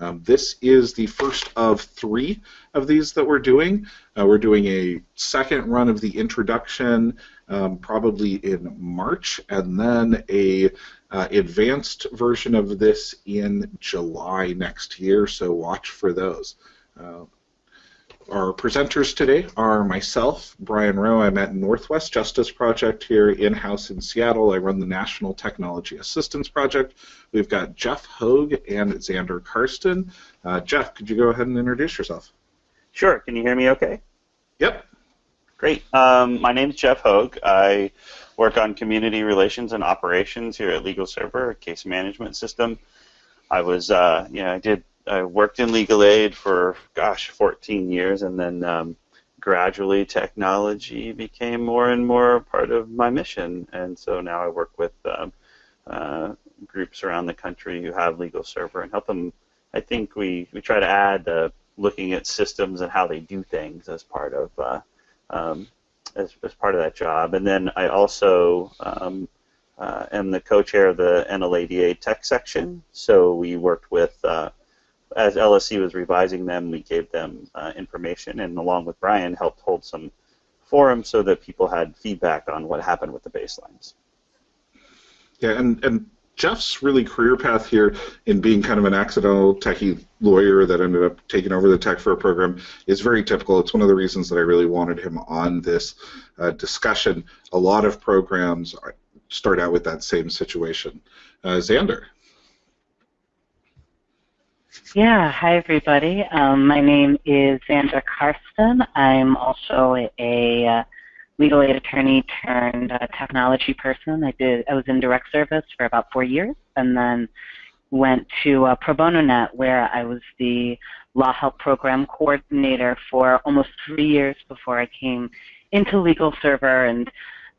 Um, this is the first of three of these that we're doing. Uh, we're doing a second run of the introduction um, probably in March, and then a uh, advanced version of this in July next year. So watch for those. Uh, our presenters today are myself, Brian Rowe. I'm at Northwest Justice Project here in-house in Seattle. I run the National Technology Assistance Project. We've got Jeff Hogue and Xander Karsten. Uh, Jeff, could you go ahead and introduce yourself? Sure. Can you hear me okay? Yep. Great. Um, my name is Jeff Hogue. I work on community relations and operations here at LegalServer, a case management system. I was, uh, you know, I did I worked in legal aid for gosh 14 years, and then um, gradually technology became more and more part of my mission. And so now I work with um, uh, groups around the country who have LegalServer and help them. I think we, we try to add uh, looking at systems and how they do things as part of uh, um, as, as part of that job. And then I also um, uh, am the co-chair of the NLADA tech section. So we worked with uh, as LSC was revising them, we gave them uh, information, and along with Brian, helped hold some forums so that people had feedback on what happened with the baselines. Yeah, and, and Jeff's really career path here in being kind of an accidental techie lawyer that ended up taking over the tech for a program is very typical. It's one of the reasons that I really wanted him on this uh, discussion. A lot of programs start out with that same situation. Uh, Xander. Yeah, hi everybody. Um, my name is Xander Karsten. I'm also a, a uh, legal aid attorney turned uh, technology person. I did. I was in direct service for about four years, and then went to uh, Pro Bono Net, where I was the LawHelp program coordinator for almost three years before I came into LegalServer and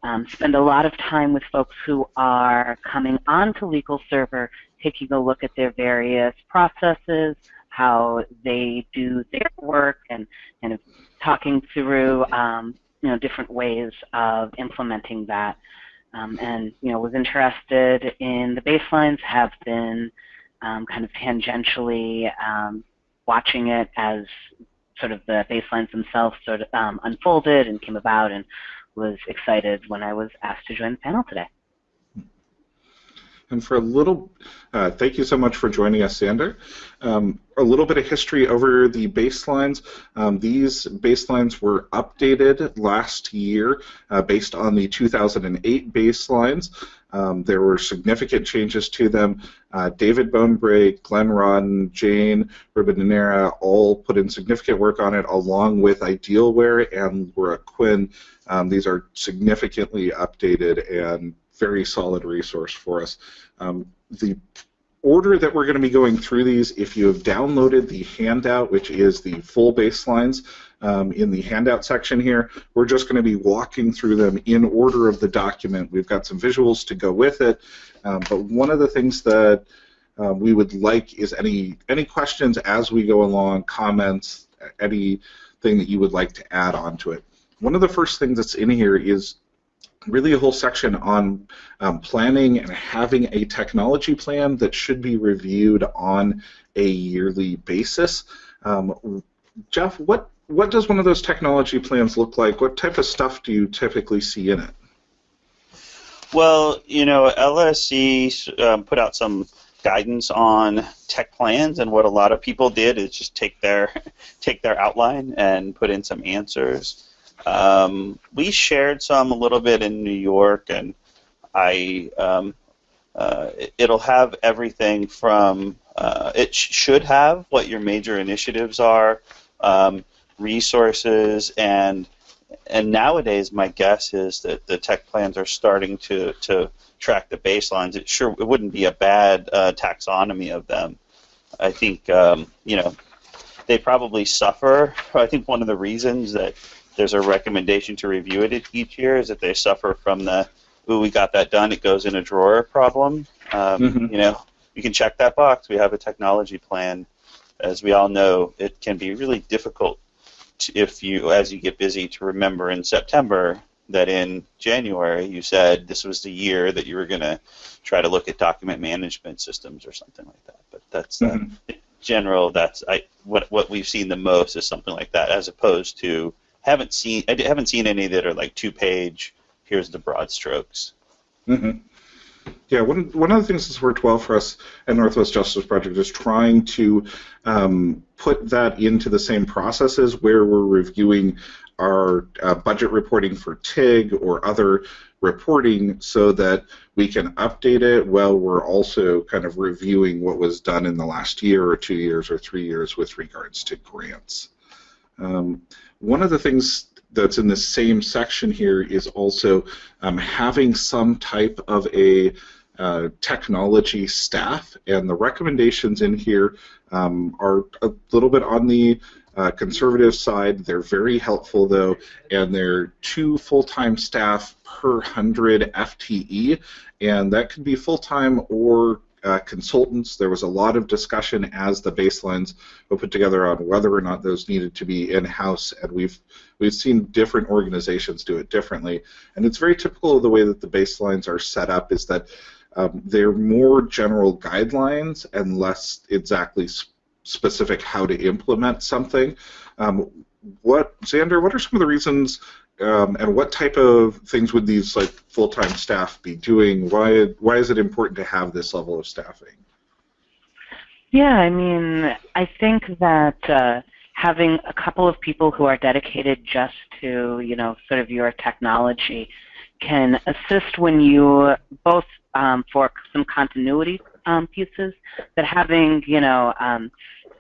um, spend a lot of time with folks who are coming onto LegalServer taking a look at their various processes, how they do their work, and kind of talking through um, you know different ways of implementing that. Um, and you know was interested in the baselines, have been um, kind of tangentially um, watching it as sort of the baselines themselves sort of um, unfolded and came about, and was excited when I was asked to join the panel today. And for a little, uh, thank you so much for joining us, Xander. Um, a little bit of history over the baselines. Um, these baselines were updated last year uh, based on the 2008 baselines. Um, there were significant changes to them. Uh, David Bonebrake, Glenn Rawdon, Jane Ribadeneyra all put in significant work on it, along with Idealware and Laura Quinn. Um, these are significantly updated and very solid resource for us. Um, the order that we're going to be going through these, if you have downloaded the handout, which is the full baselines um, in the handout section here, we're just going to be walking through them in order of the document. We've got some visuals to go with it, um, but one of the things that um, we would like is any any questions as we go along, comments, anything that you would like to add on to it. One of the first things that's in here is really a whole section on um, planning and having a technology plan that should be reviewed on a yearly basis. Um, Jeff, what what does one of those technology plans look like? What type of stuff do you typically see in it? Well, you know, LSC um, put out some guidance on tech plans, and what a lot of people did is just take their take their outline and put in some answers. Um, we shared some a little bit in New York, and I um, uh, it'll have everything from uh, it sh should have what your major initiatives are, um, resources, and and nowadays my guess is that the tech plans are starting to to track the baselines. It sure it wouldn't be a bad uh, taxonomy of them. I think um, you know they probably suffer. I think one of the reasons that there's a recommendation to review it each year is that they suffer from the ooh we got that done it goes in a drawer problem um, mm-hmm. you know you can check that box we have a technology plan as we all know it can be really difficult to, if you as you get busy to remember in September that in January you said this was the year that you were going to try to look at document management systems or something like that but that's uh, mm-hmm. general, that's I what what we've seen the most is something like that, as opposed to haven't seen I haven't seen any that are like two page. Here's the broad strokes. Mm-hmm. Yeah, one, one of the things that's worked well for us at Northwest Justice Project is trying to um, put that into the same processes where we're reviewing our uh, budget reporting for TIG or other reporting so that we can update it while we're also kind of reviewing what was done in the last year or two years or three years with regards to grants. Um, one of the things that's in the same section here is also um, having some type of a uh, technology staff, and the recommendations in here um, are a little bit on the uh, conservative side. They're very helpful though, and they're two full-time staff per 100 FTE, and that could be full-time or uh, consultants. There was a lot of discussion as the baselines were put together on whether or not those needed to be in-house, and we've we've seen different organizations do it differently. And it's very typical of the way that the baselines are set up is that um, they're more general guidelines and less exactly sp specific how to implement something. Um, what Xander? What are some of the reasons um, and what type of things would these like full-time staff be doing? Why why is it important to have this level of staffing? Yeah, I mean, I think that uh, having a couple of people who are dedicated just to you know sort of your technology can assist when you both um, for some continuity um, pieces, but having you know um,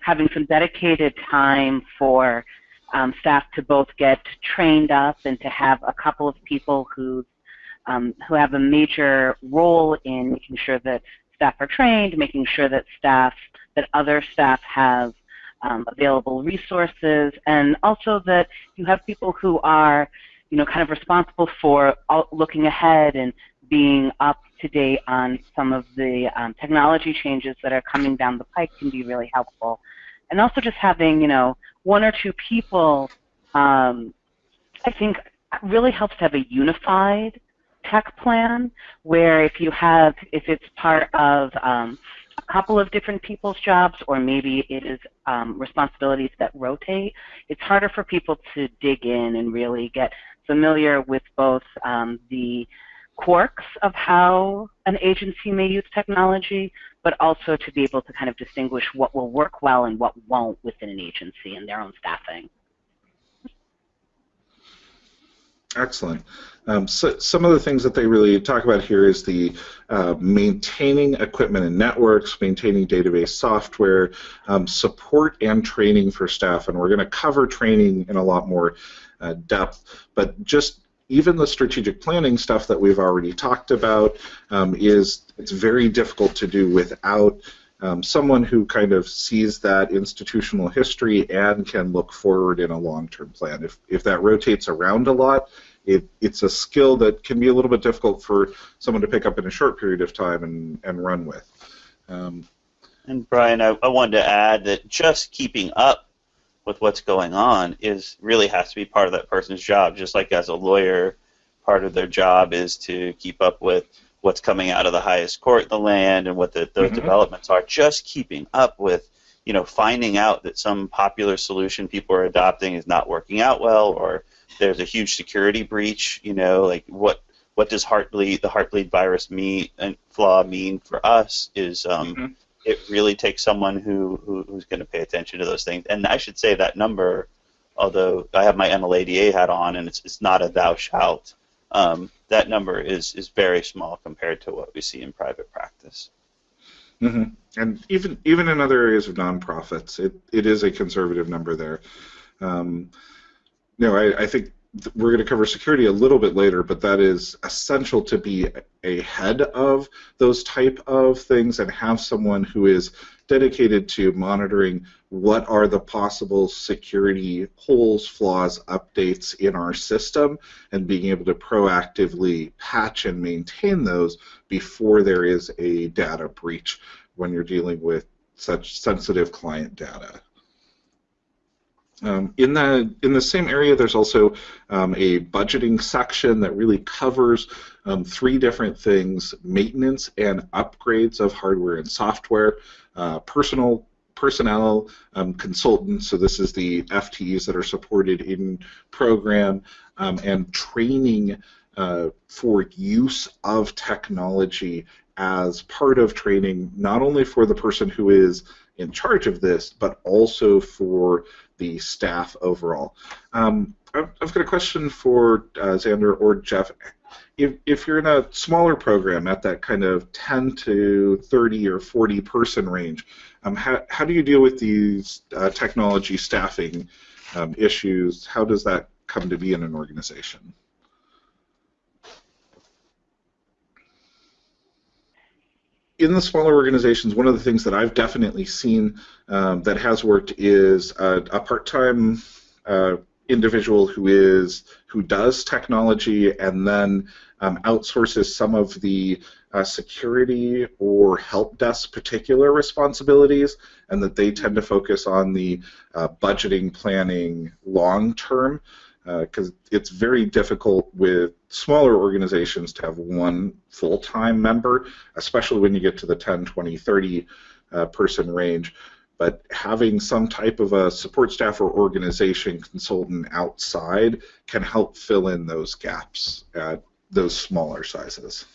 having some dedicated time for um, staff to both get trained up and to have a couple of people who um, who have a major role in making sure that staff are trained, making sure that staff that other staff have um, available resources, and also that you have people who are you know kind of responsible for looking ahead and being up to date on some of the um, technology changes that are coming down the pike can be really helpful. And also just having, you know, one or two people, um, I think really helps to have a unified tech plan where if you have, if it's part of um, a couple of different people's jobs or maybe it is um, responsibilities that rotate, it's harder for people to dig in and really get familiar with both um, the quirks of how an agency may use technology, but also to be able to kind of distinguish what will work well and what won't within an agency and their own staffing. Excellent. Um, so some of the things that they really talk about here is the uh, maintaining equipment and networks, maintaining database software, um, support and training for staff, and we're going to cover training in a lot more uh, depth, but just even the strategic planning stuff that we've already talked about um, is it's very difficult to do without um, someone who kind of sees that institutional history and can look forward in a long-term plan. If, if that rotates around a lot, it, it's a skill that can be a little bit difficult for someone to pick up in a short period of time and, and run with. Um, and Brian, I, I wanted to add that just keeping up with what's going on is really has to be part of that person's job. Just like as a lawyer, part of their job is to keep up with what's coming out of the highest court in the land and what the, those mm-hmm. developments are. Just keeping up with, you know, finding out that some popular solution people are adopting is not working out well, or there's a huge security breach. You know, like what what does heartbleed the heartbleed virus mean and flaw mean for us is um, mm-hmm it really takes someone who, who who's going to pay attention to those things. And I should say that number, although I have my NLADA hat on and it's, it's not a thou shalt, um, that number is, is very small compared to what we see in private practice. Mm-hmm. And even even in other areas of nonprofits, it, it is a conservative number there. Um, no, I, I think we're going to cover security a little bit later, but that is essential to be ahead of those type of things and have someone who is dedicated to monitoring what are the possible security holes, flaws, updates in our system, and being able to proactively patch and maintain those before there is a data breach when you're dealing with such sensitive client data. Um, in the in the same area, there's also um, a budgeting section that really covers um, three different things: maintenance and upgrades of hardware and software, uh, personal personnel, um, consultants, so this is the FTEs that are supported in program, um, and training uh, for use of technology as part of training, not only for the person who is in charge of this, but also for the staff overall. Um, I've got a question for uh, Xander or Jeff. If, if you're in a smaller program at that kind of 10 to 30 or 40 person range, um, how, how do you deal with these uh, technology staffing um, issues? How does that come to be in an organization? In the smaller organizations, one of the things that I've definitely seen um, that has worked is a, a part-time uh, individual who is who does technology and then um, outsources some of the uh, security or help desk particular responsibilities, and that they tend to focus on the uh, budgeting, planning, long term because uh, it's very difficult with smaller organizations to have one full-time member, especially when you get to the 10, 20, 30 uh, person range. But having some type of a support staff or organization consultant outside can help fill in those gaps at those smaller sizes.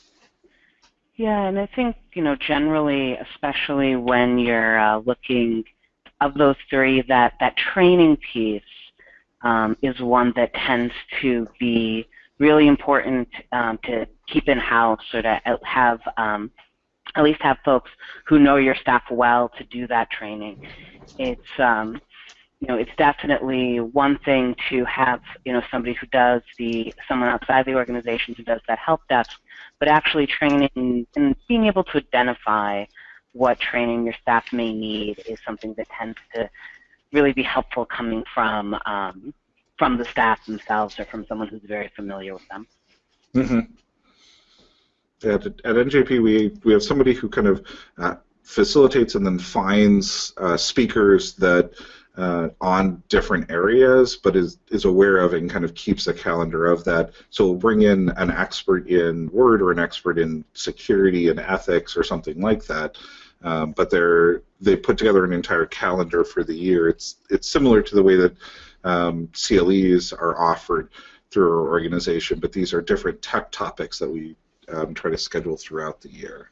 Yeah, and I think, you know, generally, especially when you're uh, looking of those three, that, that training piece um, is one that tends to be really important um, to keep in house or to have um, at least have folks who know your staff well to do that training. It's um, you know it's definitely one thing to have you know somebody who does the someone outside the organization who does that help desk, but actually training and being able to identify what training your staff may need is something that tends to really be helpful coming from um, from the staff themselves or from someone who's very familiar with them. Mm-hmm. At, at, NJP we we have somebody who kind of uh, facilitates and then finds uh, speakers that uh, on different areas, but is is aware of and kind of keeps a calendar of that. So we'll bring in an expert in Word or an expert in security and ethics or something like that. Um, but they're they put together an entire calendar for the year. It's it's similar to the way that um, CLEs are offered through our organization, but these are different tech topics that we um, try to schedule throughout the year.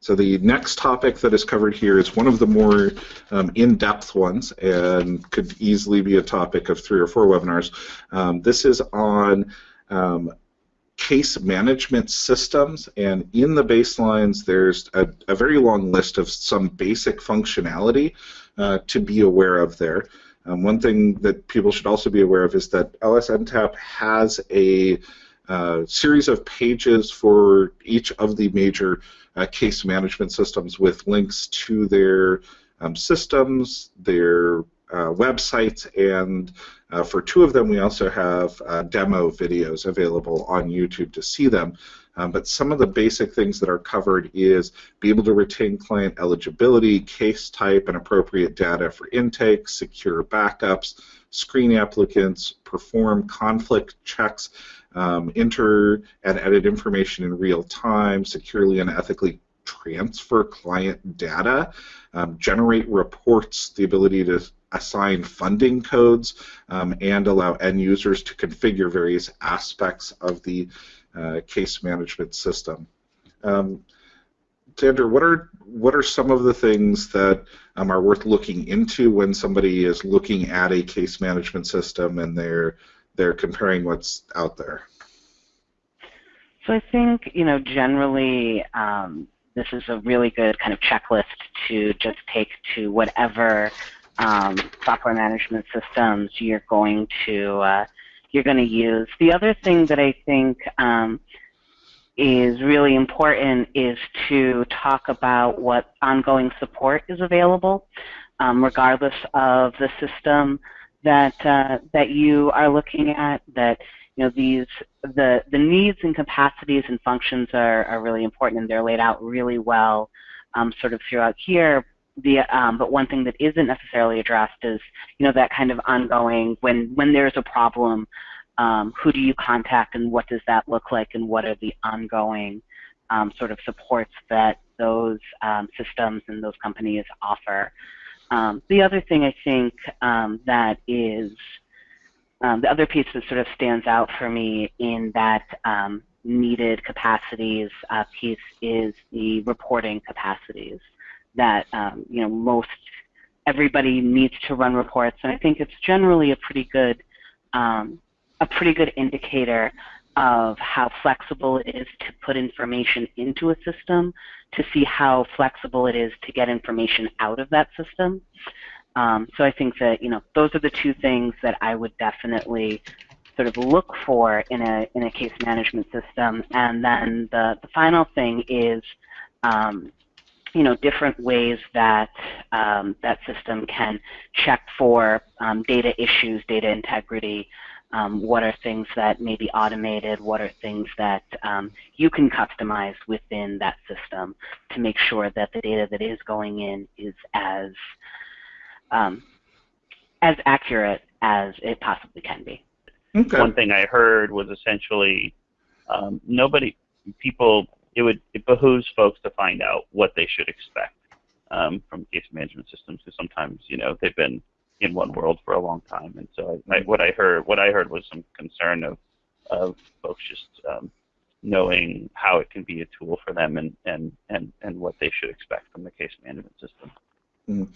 So the next topic that is covered here is one of the more um, in-depth ones and could easily be a topic of three or four webinars. Um, this is on um, case management systems, and in the baselines, there's a, a very long list of some basic functionality uh, to be aware of there. Um, one thing that people should also be aware of is that LSNTAP has a uh, series of pages for each of the major uh, case management systems with links to their um, systems, their uh, websites, and uh, for two of them, we also have uh, demo videos available on YouTube to see them. Um, but some of the basic things that are covered is be able to retain client eligibility, case type, and appropriate data for intake, secure backups, screen applicants, perform conflict checks, um, enter and edit information in real time, securely and ethically transfer client data, um, generate reports, the ability to assign funding codes, um, and allow end users to configure various aspects of the uh, case management system. Um, what are what are some of the things that um, are worth looking into when somebody is looking at a case management system and they're they're comparing what's out there? So I think you know generally um, this is a really good kind of checklist to just take to whatever um, software management systems you're going to uh, you're going to use. The other thing that I think um, is really important is to talk about what ongoing support is available, um, regardless of the system that uh, that you are looking at. That you know these the the needs and capacities and functions are, are really important and they're laid out really well, um, sort of throughout here the um, but one thing that isn't necessarily addressed is you know that kind of ongoing when when there's a problem um, who do you contact and what does that look like and what are the ongoing um, sort of supports that those um, systems and those companies offer. Um, the other thing I think um, that is the other piece that sort of stands out for me in that needed capacities uh, piece is the reporting capacities that um, you know most everybody needs to run reports, and I think it's generally a pretty good um, a pretty good indicator of how flexible it is to put information into a system to see how flexible it is to get information out of that system. Um, so I think that you know those are the two things that I would definitely sort of look for in a in a case management system. And then the the final thing is um, you know different ways that um, that system can check for um, data issues, data integrity. Um, what are things that may be automated? What are things that um, you can customize within that system to make sure that the data that is going in is as um, as accurate as it possibly can be. Okay. One thing I heard was essentially um, nobody, people, it would it behooves folks to find out what they should expect um, from case management systems because sometimes you know they've been in one world for a long time, and so I, I, what I heard what I heard was some concern of of folks just um, knowing how it can be a tool for them and, and, and, and what they should expect from the case management system. Mm.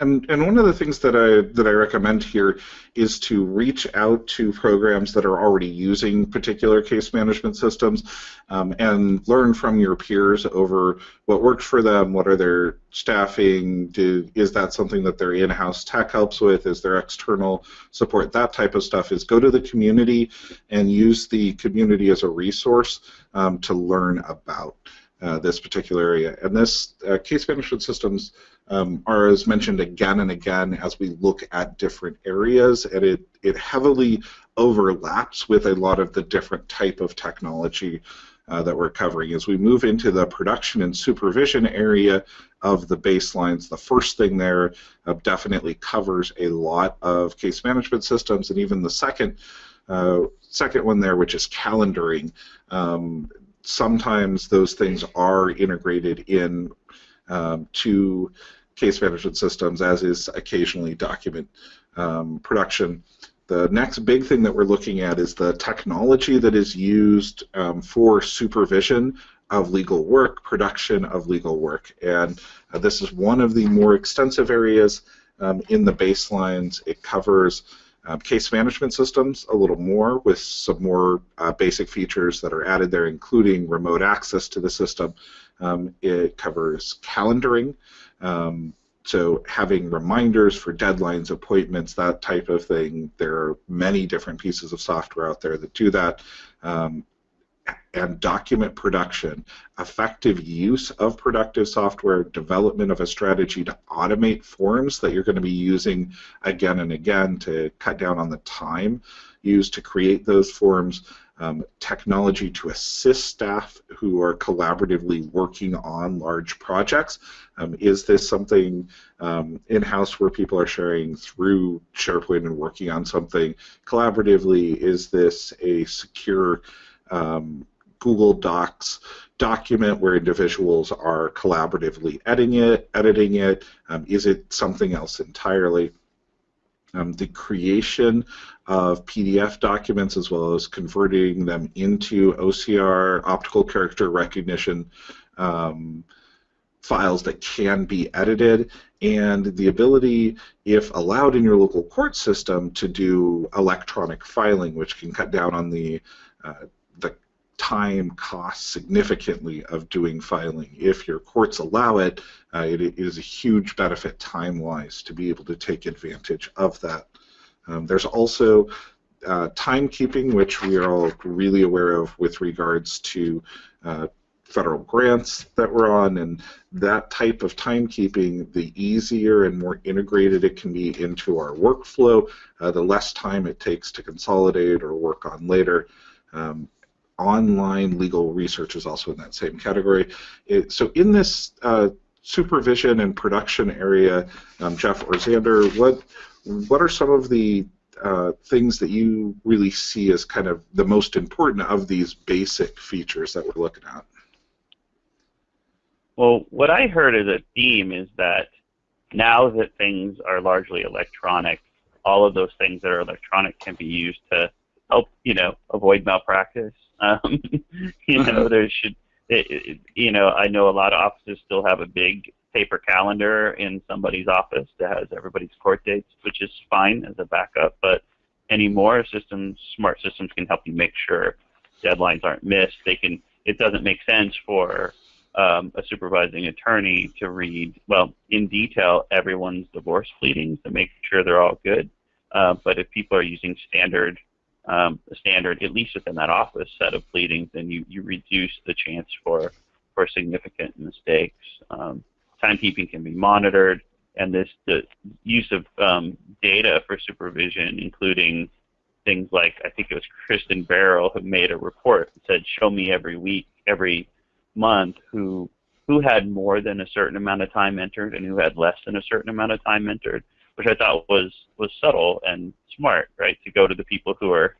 And and one of the things that I that I recommend here is to reach out to programs that are already using particular case management systems, um, and learn from your peers over what works for them. What are their staffing? Do, is that something that their in-house tech helps with? Is there external support? That type of stuff is go to the community and use the community as a resource um, to learn about. Uh, this particular area. And this uh, case management systems um, are as mentioned again and again as we look at different areas, and it, it heavily overlaps with a lot of the different type of technology uh, that we're covering. As we move into the production and supervision area of the baselines, the first thing there uh, definitely covers a lot of case management systems, and even the second uh, second one there, which is calendaring. Um, sometimes those things are integrated in um, to case management systems, as is occasionally document um, production. The next big thing that we're looking at is the technology that is used um, for supervision of legal work, production of legal work. And uh, this is one of the more extensive areas um, in the baselines. It covers um, case management systems a little more with some more uh, basic features that are added there, including remote access to the system. Um, it covers calendaring, um, so having reminders for deadlines, appointments, that type of thing. There are many different pieces of software out there that do that. Um, and document production, effective use of productive software, development of a strategy to automate forms that you're going to be using again and again to cut down on the time used to create those forms, um, technology to assist staff who are collaboratively working on large projects. Um, is this something um, in-house where people are sharing through SharePoint and working on something collaboratively? Is this a secure um, Google Docs document where individuals are collaboratively editing it. Editing it. Um, is it something else entirely? Um, the creation of PDF documents as well as converting them into OCR, optical character recognition um, files that can be edited, and the ability, if allowed in your local court system, to do electronic filing, which can cut down on the uh, the time cost significantly of doing filing. If your courts allow it, uh, it, it is a huge benefit time-wise to be able to take advantage of that. Um, there's also uh, timekeeping, which we are all really aware of with regards to uh, federal grants that we're on, and that type of timekeeping, the easier and more integrated it can be into our workflow, uh, the less time it takes to consolidate or work on later. Um, online legal research is also in that same category. It, so in this uh, supervision and production area, um, Jeff or Xander, what what are some of the uh, things that you really see as kind of the most important of these basic features that we're looking at? Well, what I heard as a theme is that now that things are largely electronic, all of those things that are electronic can be used to help, you know, avoid malpractice. Um, you know, there should, it, it, you know, I know a lot of offices still have a big paper calendar in somebody's office that has everybody's court dates, which is fine as a backup. But anymore, systems, smart systems can help you make sure deadlines aren't missed. They can. It doesn't make sense for um, a supervising attorney to read, well, in detail, everyone's divorce pleadings to make sure they're all good. Uh, but if people are using standard, um, standard, at least within that office set of pleadings, then you, you reduce the chance for, for significant mistakes. Um, timekeeping can be monitored, and this the use of um, data for supervision, including things like I think it was Kristen Barrel who made a report that said, "Show me every week, every month who who had more than a certain amount of time entered and who had less than a certain amount of time entered, which I thought was was subtle and smart, right? To go to the people who are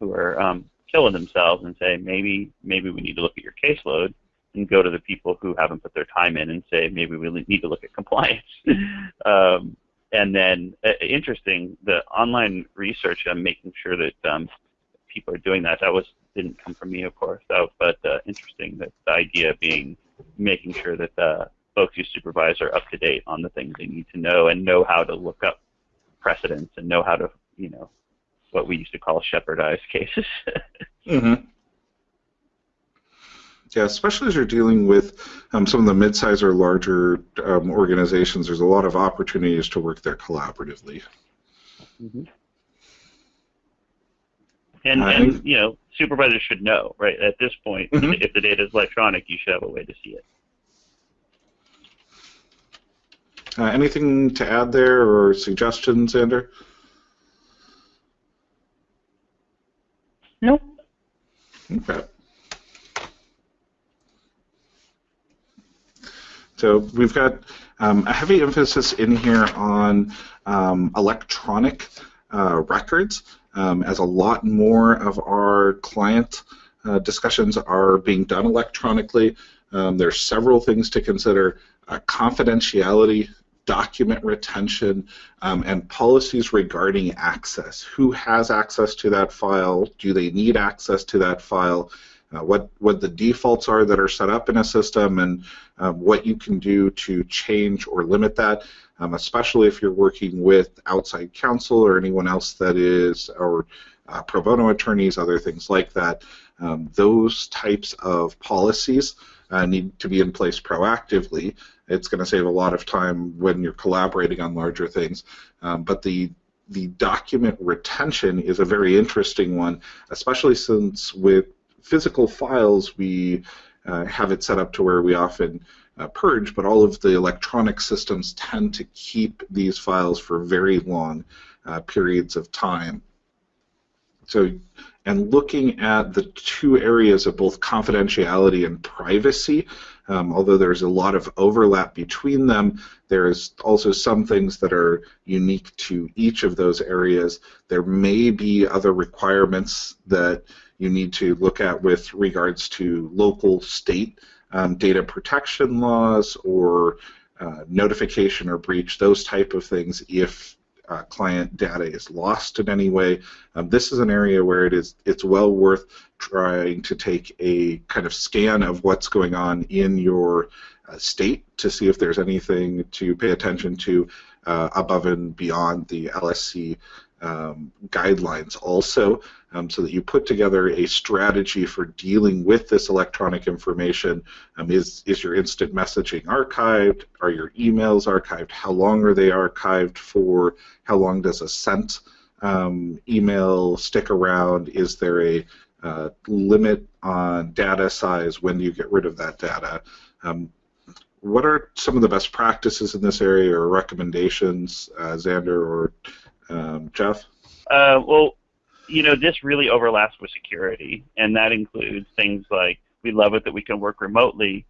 who are um, killing themselves and say maybe maybe we need to look at your caseload, and go to the people who haven't put their time in and say maybe we need to look at compliance. um, and then uh, interesting, the online research on making sure that um, people are doing that. That was didn't come from me, of course. So, but uh, interesting that the idea being making sure that the folks you supervise are up to date on the things they need to know and know how to look up precedents and know how to, you know, what we used to call Shepardize cases. mm-hmm. Yeah, especially as you're dealing with um, some of the mid-size or larger um, organizations, there's a lot of opportunities to work there collaboratively. Mm-hmm. And, and you know, supervisors should know, right? At this point, mm-hmm. if the data is electronic, you should have a way to see it. Uh, anything to add there or suggestions, Xander? Nope. Okay. So we've got um, a heavy emphasis in here on um, electronic uh, records um, as a lot more of our client uh, discussions are being done electronically. Um, there's several things to consider. Uh, confidentiality, document retention, um, and policies regarding access. Who has access to that file? Do they need access to that file? Uh, what what the defaults are that are set up in a system, and uh, what you can do to change or limit that um, especially if you're working with outside counsel or anyone else that is, or uh, pro bono attorneys, other things like that. Um, those types of policies uh, need to be in place proactively. It's going to save a lot of time when you're collaborating on larger things, um, but the the document retention is a very interesting one, especially since with physical files we uh, have it set up to where we often uh, purge, but all of the electronic systems tend to keep these files for very long uh, periods of time. So, and looking at the two areas of both confidentiality and privacy, um, although there's a lot of overlap between them, there's also some things that are unique to each of those areas. There may be other requirements that you need to look at with regards to local, state um, data protection laws or uh, notification or breach, those type of things if uh, client data is lost in any way. Um, this is an area where it is it's well worth trying to take a kind of scan of what's going on in your uh, state to see if there's anything to pay attention to uh, above and beyond the LSC um, guidelines also um, so that you put together a strategy for dealing with this electronic information. Um, is, is your instant messaging archived? Are your emails archived? How long are they archived for? How long does a sent um, email stick around? Is there a uh, limit on data size? When do you get rid of that data? Um, what are some of the best practices in this area or recommendations, uh, Xander or um, Jeff? Uh, well, you know, this really overlaps with security, and that includes things like we love it that we can work remotely.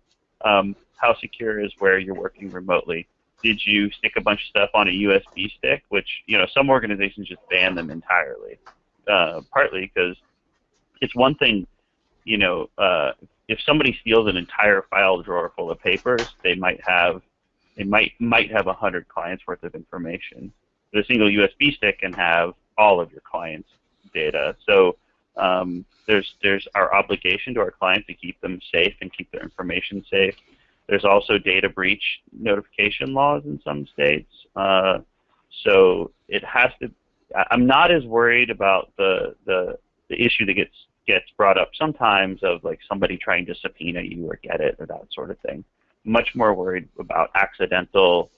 Um, how secure is where you're working remotely? Did you stick a bunch of stuff on a USB stick? Which you know, some organizations just ban them entirely. Uh, partly because it's one thing, you know, uh, if somebody steals an entire file drawer full of papers, they might have they might might have a hundred clients worth of information. A single USB stick can have all of your clients' data. So um, there's there's our obligation to our clients to keep them safe and keep their information safe. There's also data breach notification laws in some states. Uh, so it has to. I'm not as worried about the, the the issue that gets gets brought up sometimes of like somebody trying to subpoena you or get it or that sort of thing. Much more worried about accidental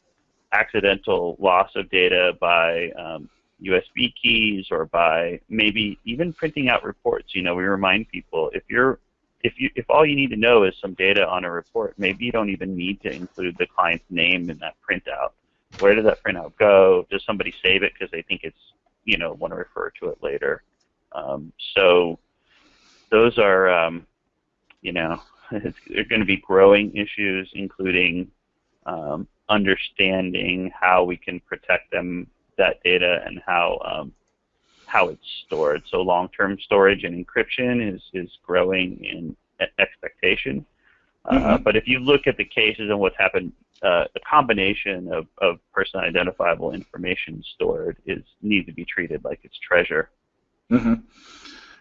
accidental loss of data by um, USB keys or by maybe even printing out reports. You know, we remind people if you're if you if all you need to know is some data on a report, maybe you don't even need to include the client's name in that printout. Where does that printout go? Does somebody save it because they think it's you know want to refer to it later? Um, so those are um, you know they're going to be growing issues, including um, understanding how we can protect them that data and how um, how it's stored. So long-term storage and encryption is is growing in expectation. Uh, mm-hmm. Uh, but if you look at the cases and what's happened, uh, the combination of, of person identifiable information stored is needs to be treated like it's treasure. Mm-hmm.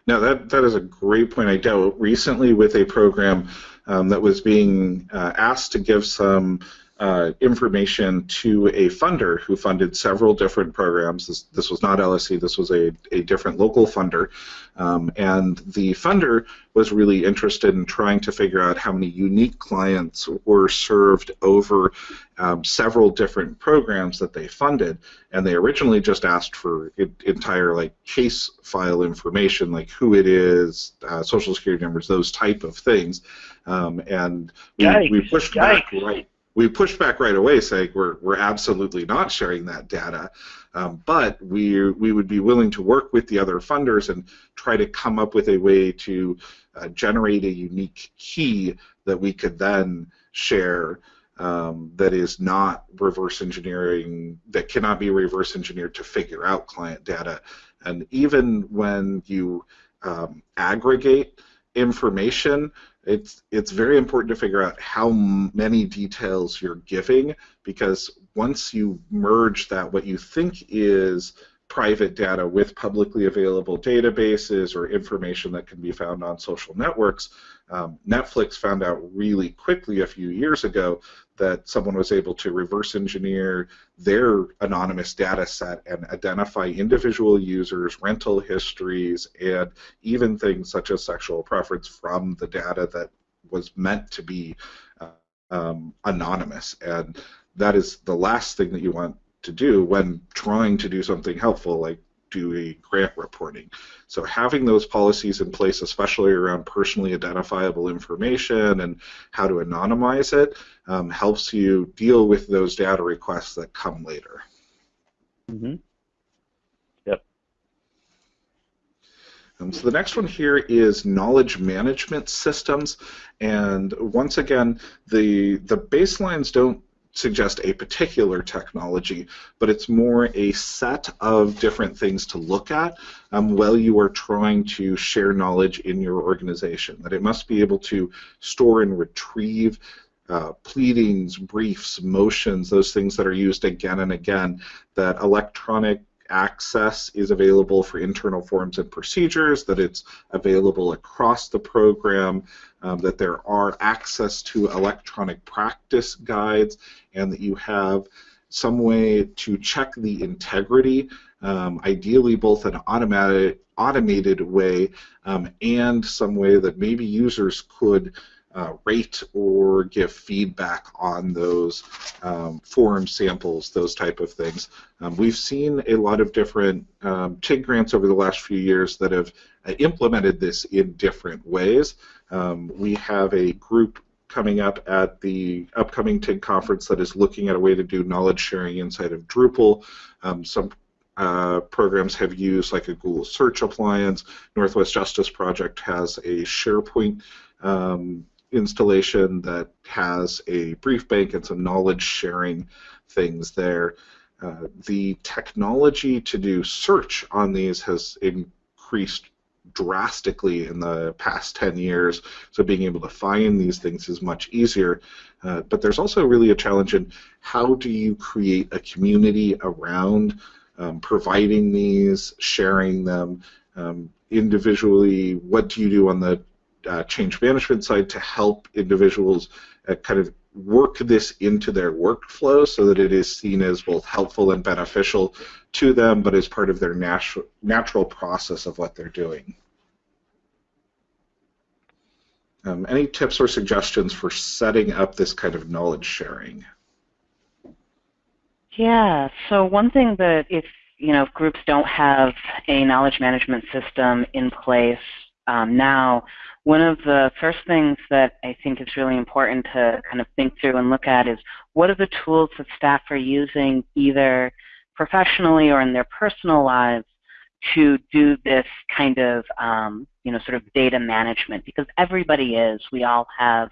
Now that that is a great point. I dealt recently with a program um, that was being uh, asked to give some uh, information to a funder who funded several different programs. This, this was not LSC, this was a, a different local funder. Um, and the funder was really interested in trying to figure out how many unique clients were served over um, several different programs that they funded. And they originally just asked for it, entire like case file information, like who it is, uh, social security numbers, those type of things. Um, and we, we pushed Yikes. back right we pushed back right away, saying we're we're absolutely not sharing that data, um, but we we would be willing to work with the other funders and try to come up with a way to uh, generate a unique key that we could then share. Um, that is not reverse engineering, that cannot be reverse engineered to figure out client data. And even when you um, aggregate information, it's it's very important to figure out how many details you're giving because once you merge that what you think is private data with publicly available databases or information that can be found on social networks. Um, Netflix found out really quickly a few years ago that someone was able to reverse engineer their anonymous data set and identify individual users, rental histories, and even things such as sexual preference from the data that was meant to be uh, um, anonymous. And that is the last thing that you want to do when trying to do something helpful like do a grant reporting. So having those policies in place, especially around personally identifiable information and how to anonymize it, um, helps you deal with those data requests that come later. Mm-hmm. Yep. Um, so the next one here is knowledge management systems, and once again, the the baselines don't suggest a particular technology, but it's more a set of different things to look at um, while you are trying to share knowledge in your organization. That it must be able to store and retrieve uh, pleadings, briefs, motions, those things that are used again and again, that electronic access is available for internal forms and procedures, that it's available across the program, um, that there are access to electronic practice guides, and that you have some way to check the integrity, um, ideally both an automated, automated way um, and some way that maybe users could uh, rate or give feedback on those um, form samples, those type of things. Um, we've seen a lot of different um, TIG grants over the last few years that have uh, implemented this in different ways. Um, we have a group coming up at the upcoming TIG conference that is looking at a way to do knowledge sharing inside of Drupal. Um, some uh, programs have used like a Google Search appliance. Northwest Justice Project has a SharePoint um, installation that has a brief bank and some knowledge sharing things there. Uh, the technology to do search on these has increased drastically in the past 10 years, so being able to find these things is much easier. Uh, but there's also really a challenge in how do you create a community around um, providing these, sharing them um, individually. What do you do on the uh, change management side to help individuals uh, kind of work this into their workflow so that it is seen as both helpful and beneficial to them, but as part of their natural natural process of what they're doing. Um, any tips or suggestions for setting up this kind of knowledge sharing? Yeah, so one thing that if you know if groups don't have a knowledge management system in place um, now, one of the first things that I think is really important to kind of think through and look at is what are the tools that staff are using either professionally or in their personal lives to do this kind of um, you know sort of data management? Because everybody is. We all have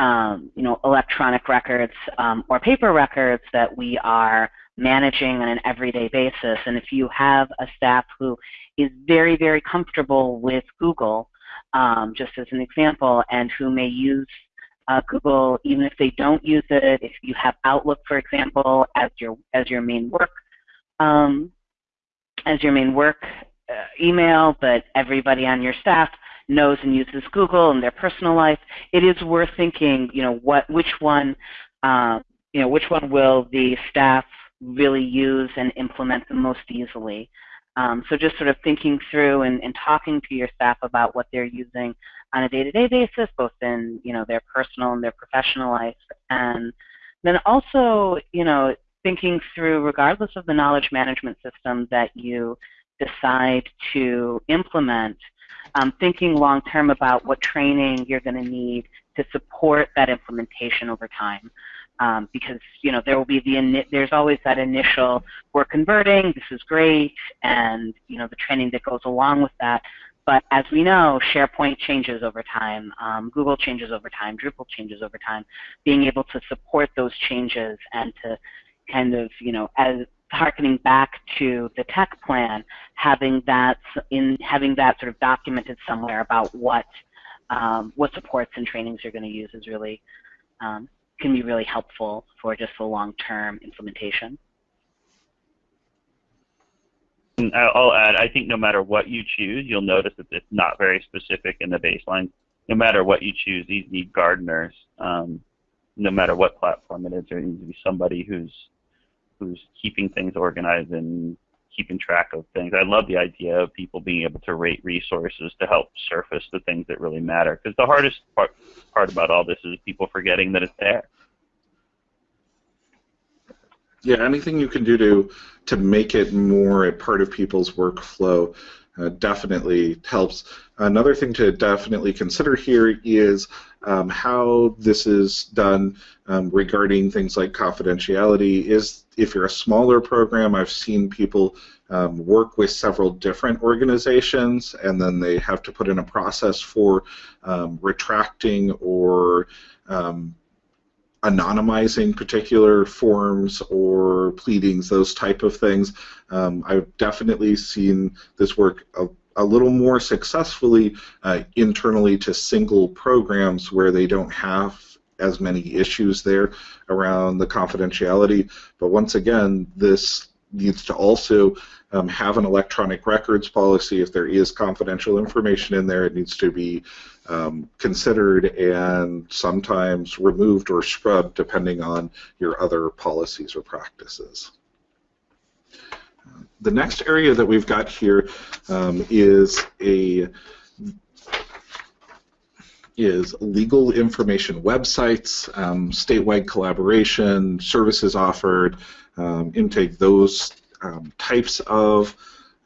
um, you know electronic records um, or paper records that we are managing on an everyday basis. And if you have a staff who is very very comfortable with Google um, just as an example, and who may use uh, Google even if they don't use it. If you have Outlook, for example, as your as your main work um, as your main work uh, email, but everybody on your staff knows and uses Google in their personal life, it is worth thinking, you know, what which one, uh, you know, which one will the staff really use and implement the most easily. Um, so just sort of thinking through and, and, talking to your staff about what they're using on a day-to-day basis, both in you know their personal and their professional life, and then also you know thinking through, regardless of the knowledge management system that you decide to implement, um, thinking long-term about what training you're going to need to support that implementation over time um, because you know there will be the there's always that initial we're converting, this is great, and you know the training that goes along with that. But as we know, SharePoint changes over time, um, Google changes over time, Drupal changes over time. Being able to support those changes and to kind of you know as harkening back to the tech plan, having that in having that sort of documented somewhere about what um, what supports and trainings you're going to use is really um, can be really helpful for just the long-term implementation. I'll add, I think no matter what you choose, you'll notice that it's not very specific in the baseline. No matter what you choose, these need gardeners. Um, no matter what platform it is, there needs to be somebody who's who's keeping things organized and keeping track of things. I love the idea of people being able to rate resources to help surface the things that really matter. Because the hardest part, part about all this is people forgetting that it's there. Yeah, anything you can do to to make it more a part of people's workflow uh, definitely helps. Another thing to definitely consider here is um, how this is done um, regarding things like confidentiality. Is if you're a smaller program, I've seen people um, work with several different organizations, and then they have to put in a process for um, retracting or um, anonymizing particular forms or pleadings, those type of things. Um, I've definitely seen this work a, a little more successfully uh, internally to single programs where they don't have as many issues there around the confidentiality. But once again, this needs to also um, have an electronic records policy. If there is confidential information in there, it needs to be um, considered and sometimes removed or scrubbed depending on your other policies or practices. The next area that we've got here um, is a is legal information websites, um, statewide collaboration, services offered, um, intake, those um, types of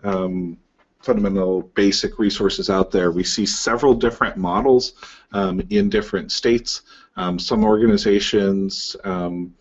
um, fundamental basic resources out there. We see several different models um, in different states. Um, some organizations um,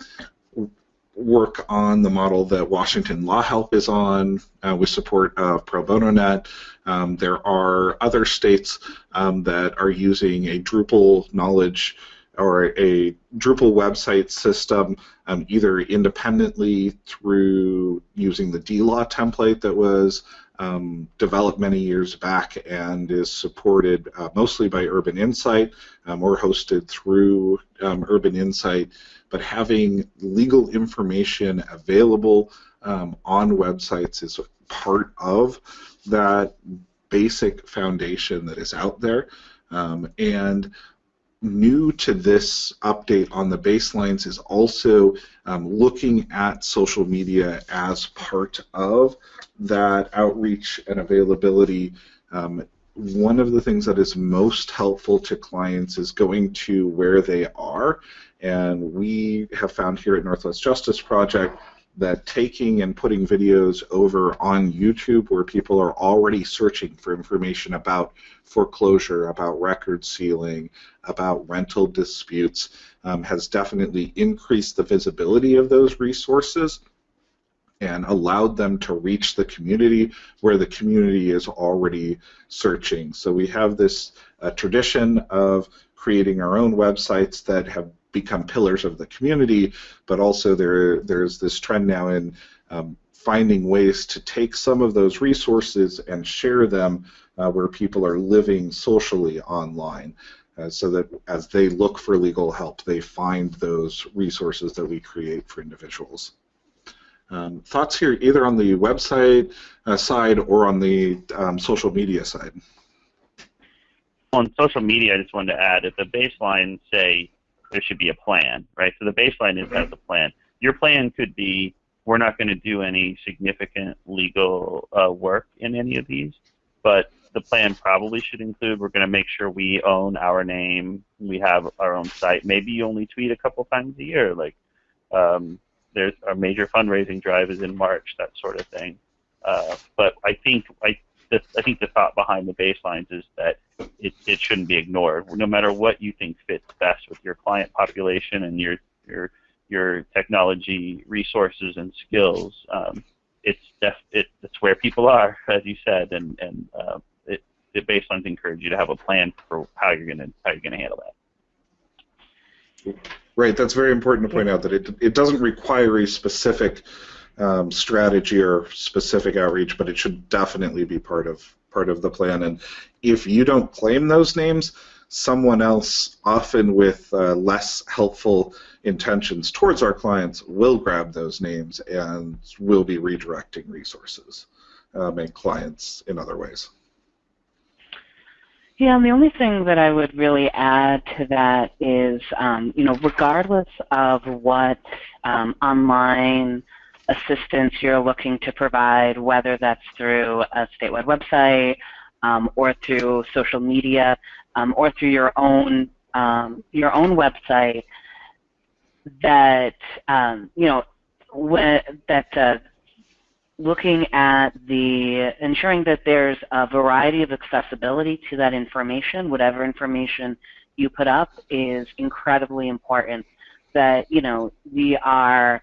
work on the model that Washington Law Help is on uh, with support of Pro Bono Net. Um, there are other states um, that are using a Drupal knowledge or a Drupal website system um, either independently through using the DLaw template that was um, developed many years back and is supported uh, mostly by Urban Insight um, or hosted through um, Urban Insight, but having legal information available um, on websites is part of that basic foundation that is out there. Um, and new to this update on the baselines is also um, looking at social media as part of that outreach and availability. Um, one of the things that is most helpful to clients is going to where they are, and we have found here at Northwest Justice Project that taking and putting videos over on YouTube where people are already searching for information about foreclosure, about record sealing, about rental disputes um, has definitely increased the visibility of those resources and allowed them to reach the community where the community is already searching. So we have this uh, tradition of creating our own websites that have become pillars of the community, but also there there's this trend now in um, finding ways to take some of those resources and share them uh, where people are living socially online. Uh, so that as they look for legal help, they find those resources that we create for individuals. Um, thoughts here either on the website uh, side or on the um, social media side? On social media, I just wanted to add, if the baseline say there should be a plan, right? So the baseline is has a plan. Your plan could be we're not going to do any significant legal uh, work in any of these, but the plan probably should include we're going to make sure we own our name, we have our own site. Maybe you only tweet a couple times a year, like um, there's our major fundraising drive is in March, that sort of thing. Uh, but I think I, the, I think the thought behind the baselines is that it, it shouldn't be ignored. No matter what you think fits best with your client population and your your your technology resources and skills, um, it's def, it, it's where people are, as you said, and and uh, it, the baselines encourage you to have a plan for how you're gonna how you're gonna handle that. Right, that's very important to point out that it, it doesn't require a specific um, strategy or specific outreach, but it should definitely be part of part of the plan. And if you don't claim those names, someone else, often with uh, less helpful intentions towards our clients, will grab those names and will be redirecting resources um, and clients in other ways. Yeah, and the only thing that I would really add to that is, um, you know, regardless of what um, online assistance you're looking to provide, whether that's through a statewide website um, or through social media um, or through your own um, your own website, that um, you know when, that uh, looking at the ensuring that there's a variety of accessibility to that information, whatever information you put up is incredibly important. That you know we are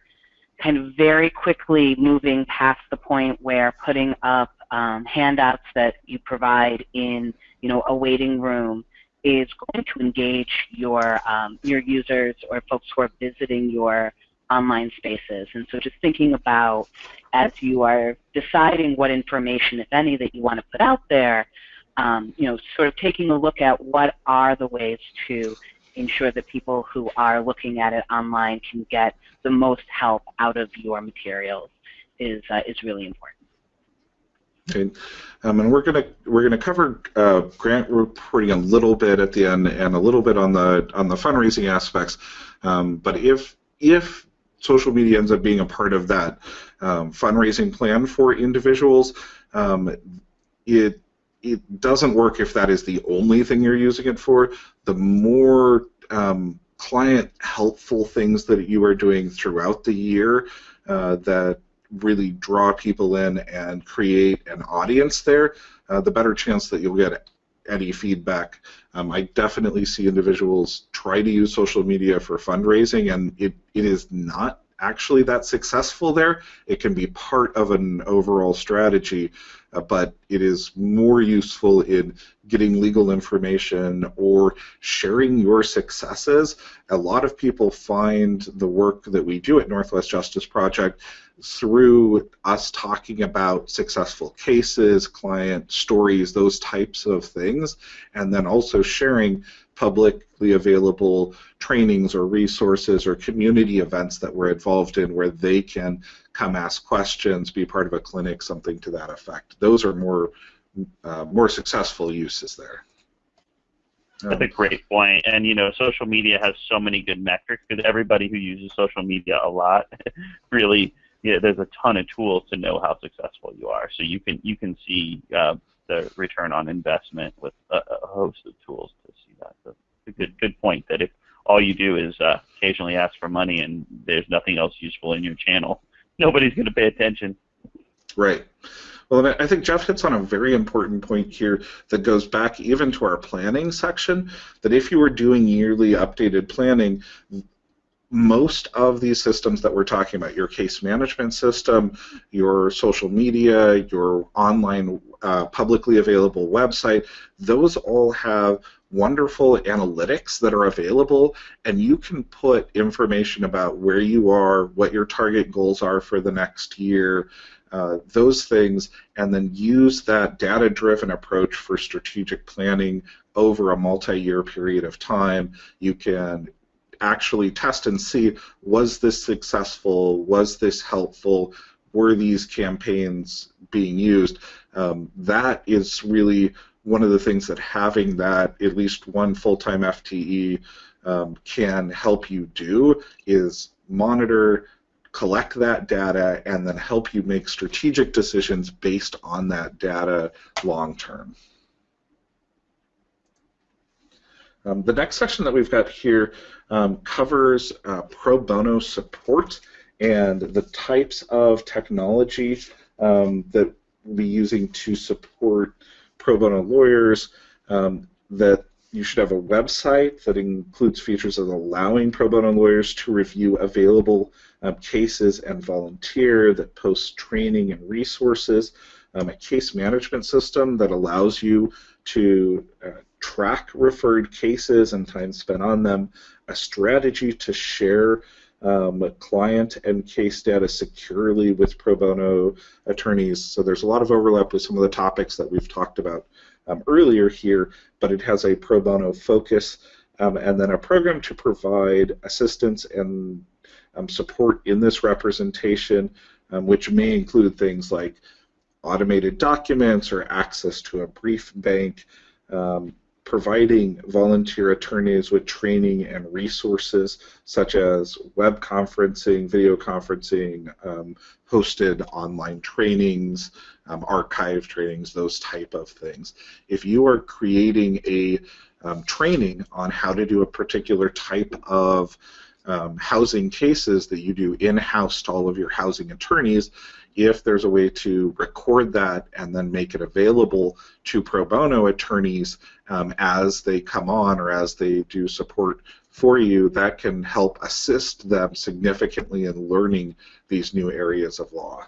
kind of very quickly moving past the point where putting up um, handouts that you provide in you know a waiting room is going to engage your um, your users or folks who are visiting your online spaces. And so just thinking about as you are deciding what information, if any, that you want to put out there, um, you know, sort of taking a look at what are the ways to ensure that people who are looking at it online can get the most help out of your materials is uh, is really important. Okay, um, and we're gonna we're gonna cover uh, grant reporting a little bit at the end and a little bit on the on the fundraising aspects. Um, but if if social media ends up being a part of that um, fundraising plan for individuals, um, it it doesn't work if that is the only thing you're using it for. The more um, client helpful things that you are doing throughout the year uh, that really draw people in and create an audience there, uh, the better chance that you'll get any feedback. Um, I definitely see individuals try to use social media for fundraising, and it, it is not actually that successful there. It can be part of an overall strategy, uh, but it is more useful in getting legal information or sharing your successes. A lot of people find the work that we do at Northwest Justice Project through us talking about successful cases, client stories, those types of things, and then also sharing publicly available trainings or resources or community events that we're involved in where they can come ask questions, be part of a clinic, something to that effect. Those are more uh, more successful uses there. That's a great point. And you know, social media has so many good metrics because everybody who uses social media a lot really yeah, there's a ton of tools to know how successful you are. So you can you can see uh, the return on investment with a, a, host of tools to see that. So a good good point that if all you do is uh, occasionally ask for money and there's nothing else useful in your channel, nobody's going to pay attention. Right. Well, I think Jeff hits on a very important point here that goes back even to our planning section. That if you were doing yearly updated planning, most of these systems that we're talking about, your case management system, your social media, your online uh, publicly available website, those all have wonderful analytics that are available, and you can put information about where you are, what your target goals are for the next year, uh, those things, and then use that data driven approach for strategic planning over a multi year period of time. You can actually test and see was this successful, was this helpful, were these campaigns being used. Um, that is really one of the things that having that at least one full-time FTE um, can help you do is monitor, collect that data, and then help you make strategic decisions based on that data long term. Um, the next section that we've got here um, covers uh, pro bono support and the types of technology um, that we'll be using to support pro bono lawyers. Um, that you should have a website that includes features of allowing pro bono lawyers to review available um, cases and volunteer, that posts training and resources, um, a case management system that allows you to uh, track referred cases and time spent on them, a strategy to share um, client and case data securely with pro bono attorneys. So there's a lot of overlap with some of the topics that we've talked about um, earlier here, but it has a pro bono focus um, and then a program to provide assistance and um, support in this representation, um, which may include things like automated documents or access to a brief bank, um, providing volunteer attorneys with training and resources such as web conferencing, video conferencing, um, hosted online trainings, um, archive trainings, those type of things. If you are creating a um, training on how to do a particular type of um, housing cases that you do in-house to all of your housing attorneys, if there's a way to record that and then make it available to pro bono attorneys um, as they come on or as they do support for you, that can help assist them significantly in learning these new areas of law.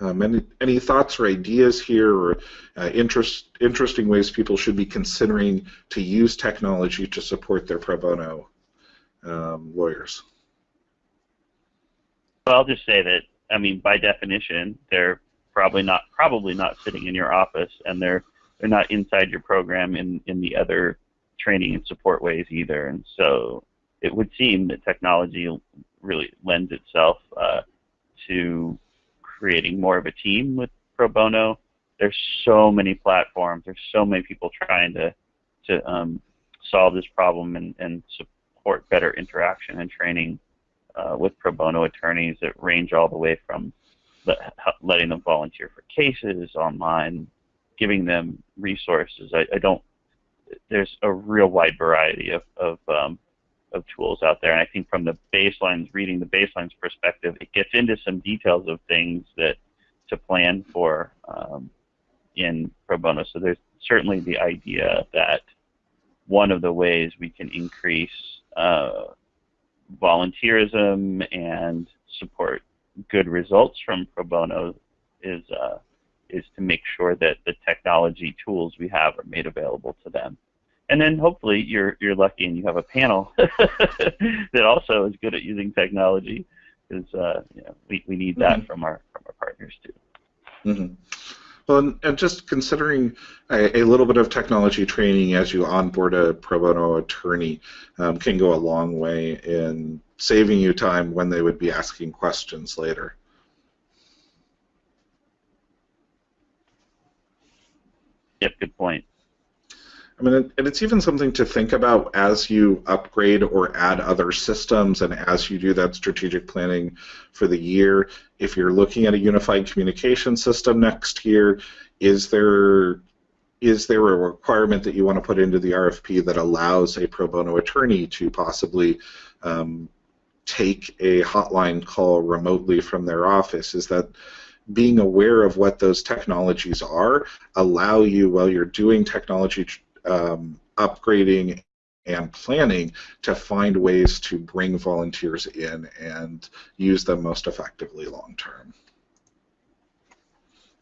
Um, any, any thoughts or ideas here or uh, interest, interesting ways people should be considering to use technology to support their pro bono um, lawyers? I'll just say that I mean, by definition, they're probably not probably not sitting in your office, and they're they're not inside your program in in the other training and support ways either. And so it would seem that technology really lends itself uh, to creating more of a team with pro bono. There's so many platforms. There's so many people trying to to um, solve this problem and, and support better interaction and training uh, with pro bono attorneys that range all the way from letting them volunteer for cases online, giving them resources. I, I don't. There's a real wide variety of of, um, of tools out there, and I think from the baselines, reading the baselines perspective, it gets into some details of things that to plan for um, in pro bono. So there's certainly the idea that one of the ways we can increase uh, volunteerism and support good results from pro bono is uh, is to make sure that the technology tools we have are made available to them. And then hopefully you're you're lucky and you have a panel that also is good at using technology, because uh, you know, we, we need that mm-hmm. from our from our partners too. Mm-hmm. Well, and, just considering a, a, little bit of technology training as you onboard a pro bono attorney um, can go a long way in saving you time when they would be asking questions later. Yep, good point. I mean, and it's even something to think about as you upgrade or add other systems, and as you do that strategic planning for the year. If you're looking at a unified communication system next year, is there is there a requirement that you want to put into the RFP that allows a pro bono attorney to possibly um, take a hotline call remotely from their office? Is that being aware of what those technologies are allow you while you're doing technology um, upgrading and planning to find ways to bring volunteers in and use them most effectively long term.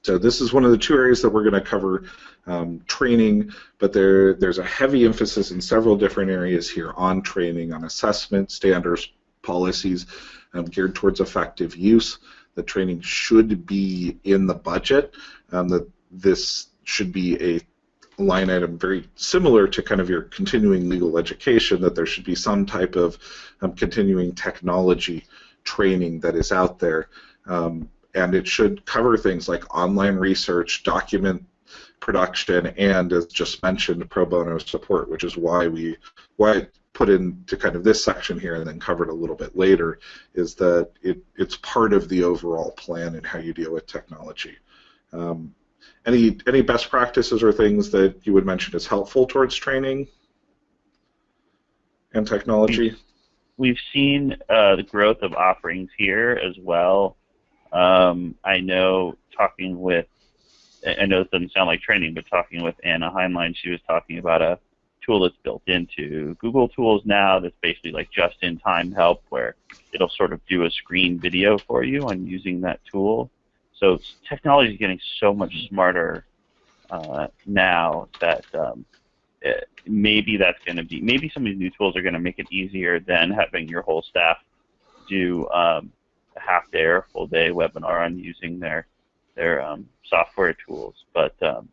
So this is one of the two areas that we're going to cover um, training, but there, there's a heavy emphasis in several different areas here on training, on assessment, standards, policies um, geared towards effective use. The training should be in the budget. Um, that this should be a line item very similar to kind of your continuing legal education, that there should be some type of um, continuing technology training that is out there. Um, and it should cover things like online research, document production, and as just mentioned, pro bono support, which is why we why put into kind of this section here and then covered a little bit later, is that it, it's part of the overall plan and how you deal with technology. Um, any any best practices or things that you would mention as helpful towards training and technology? We've seen uh, the growth of offerings here as well. Um, I know talking with, I know this doesn't sound like training, but talking with Anna Heinlein, she was talking about a tool that's built into Google Tools now that's basically like just-in-time help where it'll sort of do a screen video for you on using that tool. So technology is getting so much smarter uh, now that um, it, maybe that's going to be maybe some of these new tools are going to make it easier than having your whole staff do um, a half day or full day webinar on using their their um, software tools. But um,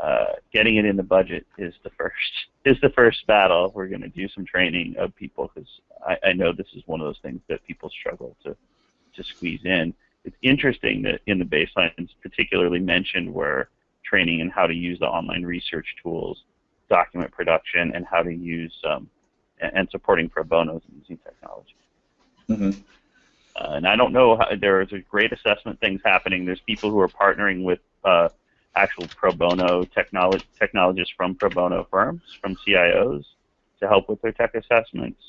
uh, getting it in the budget is the first is the first battle. We're going to do some training of people because I, I know this is one of those things that people struggle to to squeeze in it's interesting that in the baselines particularly mentioned were training in how to use the online research tools, document production, and how to use um, and supporting pro bonos using technology. Mm-hmm. Uh, and I don't know how, there's a great assessment things happening. There's people who are partnering with uh, actual pro bono technology technologists from pro bono firms, from CIOs, to help with their tech assessments.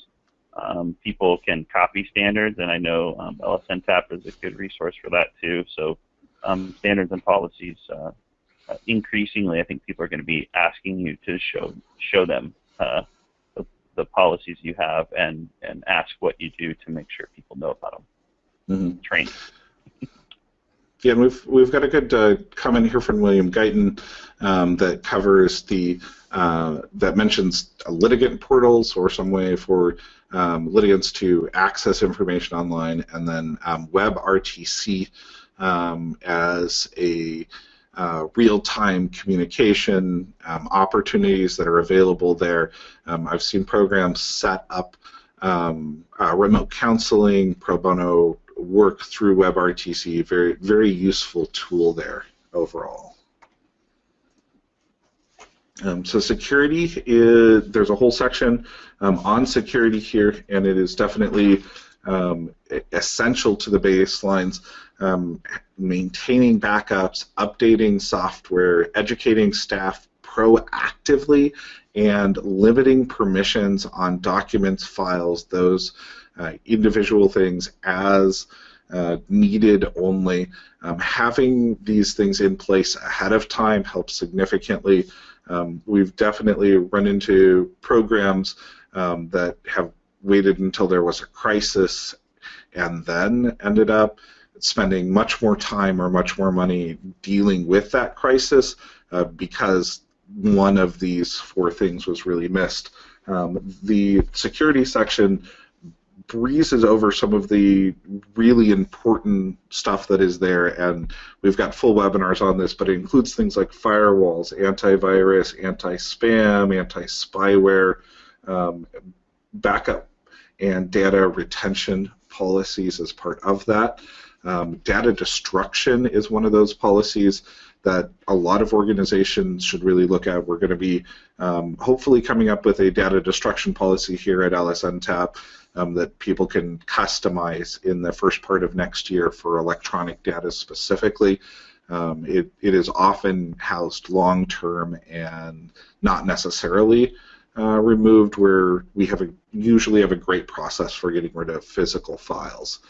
Um, people can copy standards, and I know um, LSNTAP is a good resource for that too. So um, standards and policies, uh, uh, increasingly, I think people are going to be asking you to show show them uh, the, the, policies you have and and ask what you do to make sure people know about them. Mm-hmm. Train. Yeah, we've we've got a good uh, comment here from William Guyton um, that covers the uh, that mentions litigant portals or some way for um, litigants to access information online, and then um, WebRTC um, as a uh, real-time communication um, opportunities that are available there. Um, I've seen programs set up uh, remote counseling, pro bono work through WebRTC. Very, very useful tool there overall. Um, so security is there's a whole section um, on security here, and it is definitely um, essential to the baselines. Um, maintaining backups, updating software, educating staff proactively, and limiting permissions on documents, files, those uh, individual things as uh, needed only. Um, having these things in place ahead of time helps significantly. Um, we've definitely run into programs um, that have waited until there was a crisis and then ended up spending much more time or much more money dealing with that crisis uh, because one of these four things was really missed. Um, the security section breezes over some of the really important stuff that is there, and we've got full webinars on this, but it includes things like firewalls, antivirus, anti-spam, anti-spyware, um, backup and data retention policies as part of that. Um, data destruction is one of those policies that a lot of organizations should really look at. We're going to be um, hopefully coming up with a data destruction policy here at LSNTAP um, that people can customize in the first part of next year for electronic data specifically. Um, it, it is often housed long term and not necessarily uh, removed where we have a, usually have a great process for getting rid of physical files.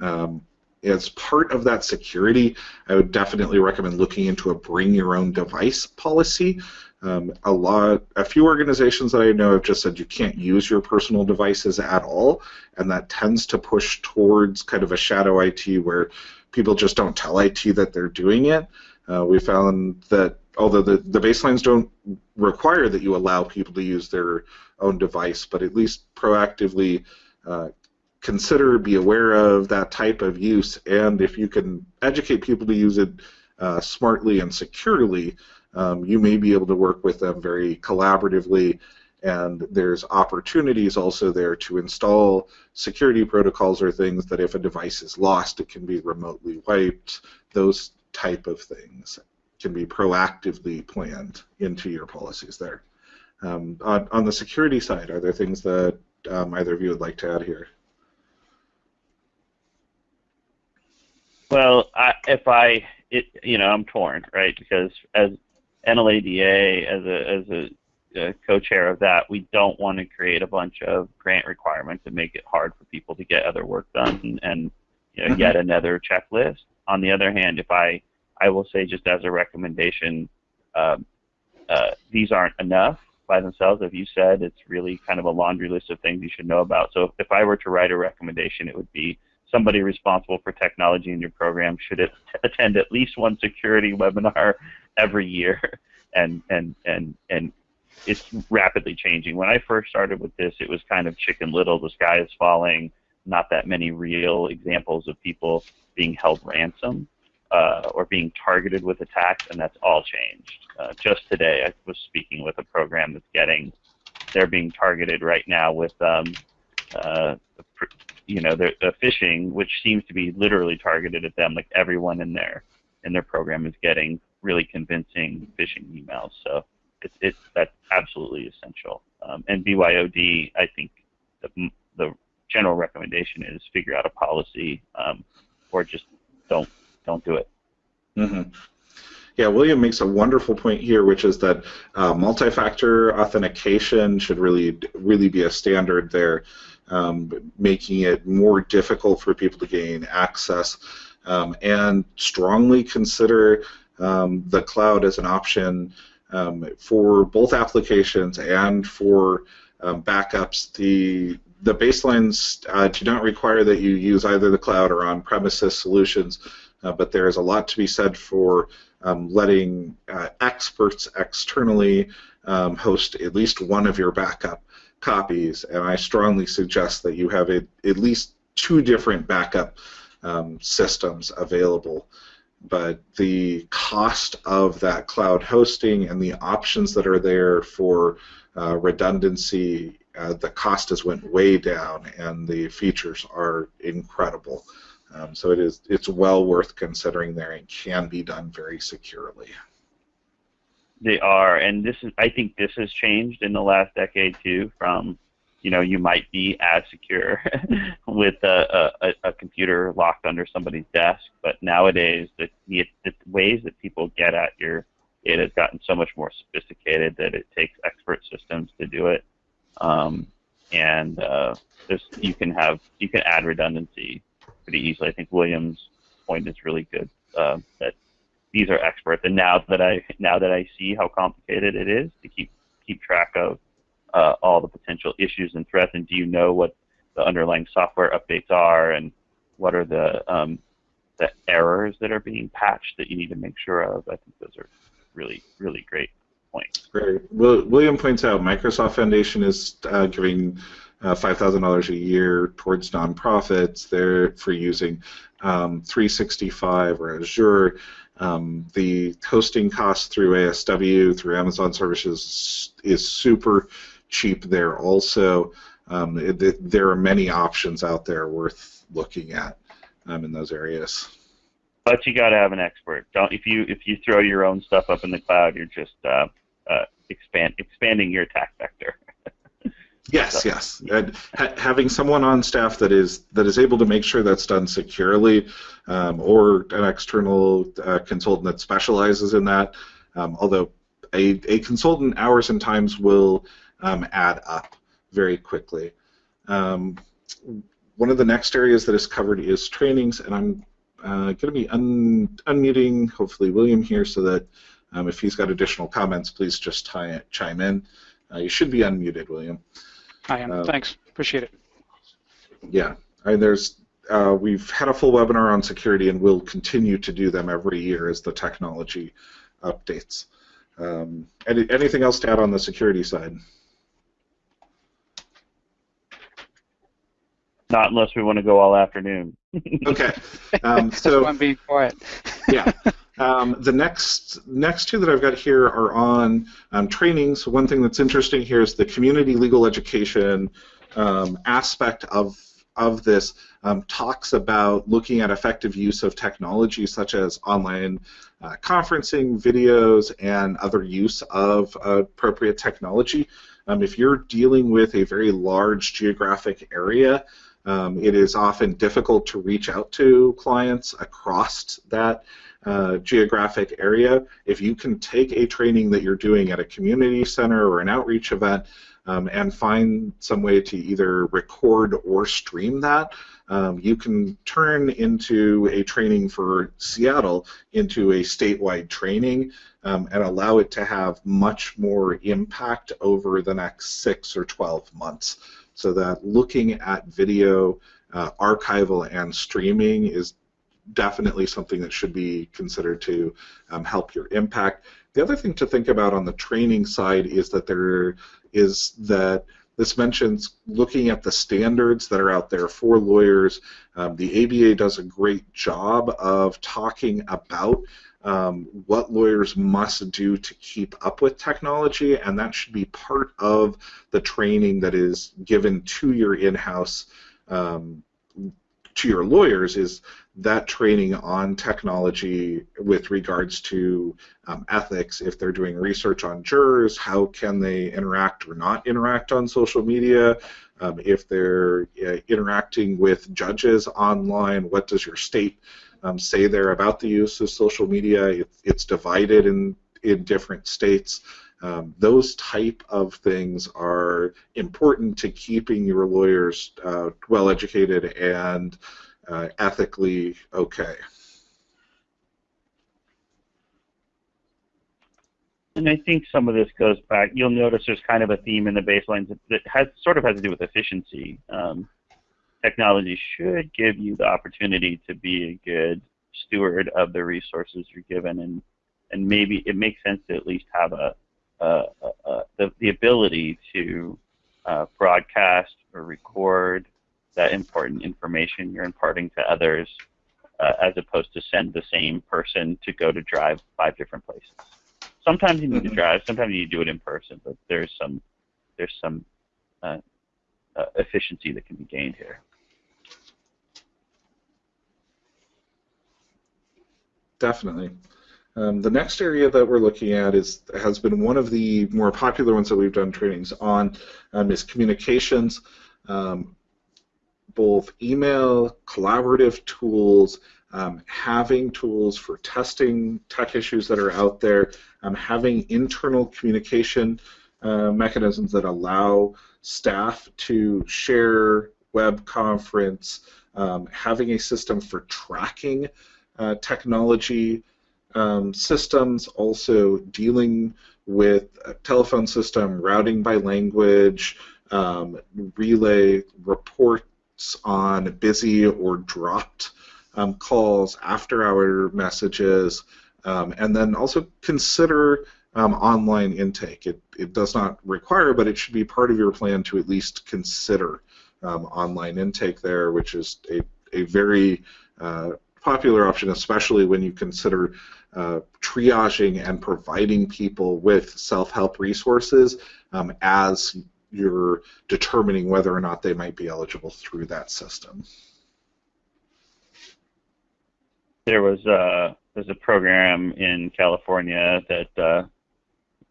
Um, as part of that security, I would definitely recommend looking into a bring your own device policy. Um, a lot, a few organizations that I know have just said you can't use your personal devices at all, and that tends to push towards kind of a shadow IT where people just don't tell IT that they're doing it. Uh, we found that although the, the baselines don't require that you allow people to use their own device, but at least proactively uh, consider, be aware of that type of use, and if you can educate people to use it uh, smartly and securely, um, you may be able to work with them very collaboratively. And there's opportunities also there to install security protocols or things that if a device is lost, it can be remotely wiped. Those type of things can be proactively planned into your policies there. Um, on, on, the security side, are there things that um, either of you would like to add here? Well, I, if I, it, you know, I'm torn, right? Because as NLADA, as a as a, co-chair of that, we don't want to create a bunch of grant requirements and make it hard for people to get other work done and you know, yet mm-hmm. another checklist. On the other hand, if I, I will say just as a recommendation, um, uh, these aren't enough by themselves. If you said it's really kind of a laundry list of things you should know about. So if I were to write a recommendation, it would be somebody responsible for technology in your program should attend at least one security webinar every year, and and and and it's rapidly changing. When I first started with this, it was kind of Chicken Little, the sky is falling, not that many real examples of people being held ransom uh, or being targeted with attacks, and that's all changed. Uh, just today, I was speaking with a program that's getting, they're being targeted right now with um, uh, you know, the, the phishing, which seems to be literally targeted at them. Like everyone in their in their program is getting really convincing phishing emails. So it's it's that's absolutely essential. Um, and BYOD, I think the the general recommendation is figure out a policy, um, or just don't don't do it. Mm-hmm. Yeah, William makes a wonderful point here, which is that uh, multi-factor authentication should really really be a standard there um, making it more difficult for people to gain access, um, and strongly consider um, the cloud as an option um, for both applications and for um, backups. The the baselines uh, do not require that you use either the cloud or on-premises solutions, uh, but there is a lot to be said for um, letting uh, experts externally um, host at least one of your backup copies, and I strongly suggest that you have a, at least two different backup um, systems available. But the cost of that cloud hosting and the options that are there for uh, redundancy, uh, the cost has went way down, and the features are incredible. Um, so it is it's well worth considering there and can be done very securely. They are, and this is I think this has changed in the last decade too. From you know you might be as secure with a, a, a computer locked under somebody's desk, but nowadays the, the, the ways that people get at your it has gotten so much more sophisticated that it takes expert systems to do it. Um, and uh, this, you can have you can add redundancy pretty easily. I think William's point is really good. Uh, that these are experts. And now that I now that I see how complicated it is to keep keep track of uh, all the potential issues and threats, and do you know what the underlying software updates are and what are the um, the errors that are being patched that you need to make sure of. I think those are really really great points. Great. Well, William points out Microsoft Foundation is uh, giving uh, $5,000 a year towards nonprofits there for using um, 365 or Azure. Um, the hosting costs through ASW, through Amazon services, is super cheap there also. Um, it, there are many options out there worth looking at um, in those areas. But you got to have an expert. Don't if you if you throw your own stuff up in the cloud, you're just uh, uh, expand expanding your attack vector. Yes, yes. Ha- having someone on staff that is that is able to make sure that's done securely, um, or an external uh, consultant that specializes in that. Um, although a, a consultant hours and times will um, add up very quickly. Um, one of the next areas that is covered is trainings, and I'm uh, going to be un- unmuting hopefully William here so that um, if he's got additional comments, please just tie, chime in. Uh, you should be unmuted, William. I am. Uh, Thanks. Appreciate it. Yeah. Mean, there's uh, we've had a full webinar on security, and we'll continue to do them every year as the technology updates. Um, any, anything else to add on the security side? Not unless we want to go all afternoon. okay. Um, so I'm being quiet. yeah. Um, the next next two that I've got here are on um, training. So one thing that's interesting here is the community legal education um, aspect of of this um, talks about looking at effective use of technology such as online uh, conferencing, videos, and other use of uh, appropriate technology. Um, if you're dealing with a very large geographic area, um, it is often difficult to reach out to clients across that uh, geographic area, if you can take a training that you're doing at a community center or an outreach event um, and find some way to either record or stream that, um, you can turn into a training for Seattle into a statewide training um, and allow it to have much more impact over the next six or 12 months. So that looking at video uh, archival and streaming is definitely something that should be considered to um, help your impact. The other thing to think about on the training side is that there is that this mentions looking at the standards that are out there for lawyers. Um, the ABA does a great job of talking about um, what lawyers must do to keep up with technology, and that should be part of the training that is given to your in-house um, to your lawyers is that training on technology with regards to um, ethics. If they're doing research on jurors how can they interact or not interact on social media? Um, if they're uh, interacting with judges online what does your state um, say there about the use of social media it, it's divided in in different states um, those type of things are important to keeping your lawyers uh, well educated and uh, ethically okay. And I think some of this goes back. You'll notice there's kind of a theme in the baselines that, has sort of has to do with efficiency. Um, technology should give you the opportunity to be a good steward of the resources you're given, and and maybe it makes sense to at least have a, a, a, the, the ability to uh, broadcast or record that important information you're imparting to others uh, as opposed to send the same person to go to drive five different places. Sometimes you need to mm-hmm. drive, sometimes you do it in person, but there's some there's some uh, uh, efficiency that can be gained here. Definitely. Um, the next area that we're looking at is has been one of the more popular ones that we've done trainings on um, is communications. Um, both email, collaborative tools, um, having tools for testing tech issues that are out there, um, having internal communication uh, mechanisms that allow staff to share web conference, um, having a system for tracking uh, technology um, systems, also dealing with telephone system, routing by language, um, relay reports on busy or dropped um, calls, after hour messages, um, and then also consider um, online intake. It, it does not require, but it should be part of your plan to at least consider um, online intake there, which is a, a very uh, popular option, especially when you consider uh, triaging and providing people with self-help resources um, as you're determining whether or not they might be eligible through that system. There was a uh, there's a program in California that uh,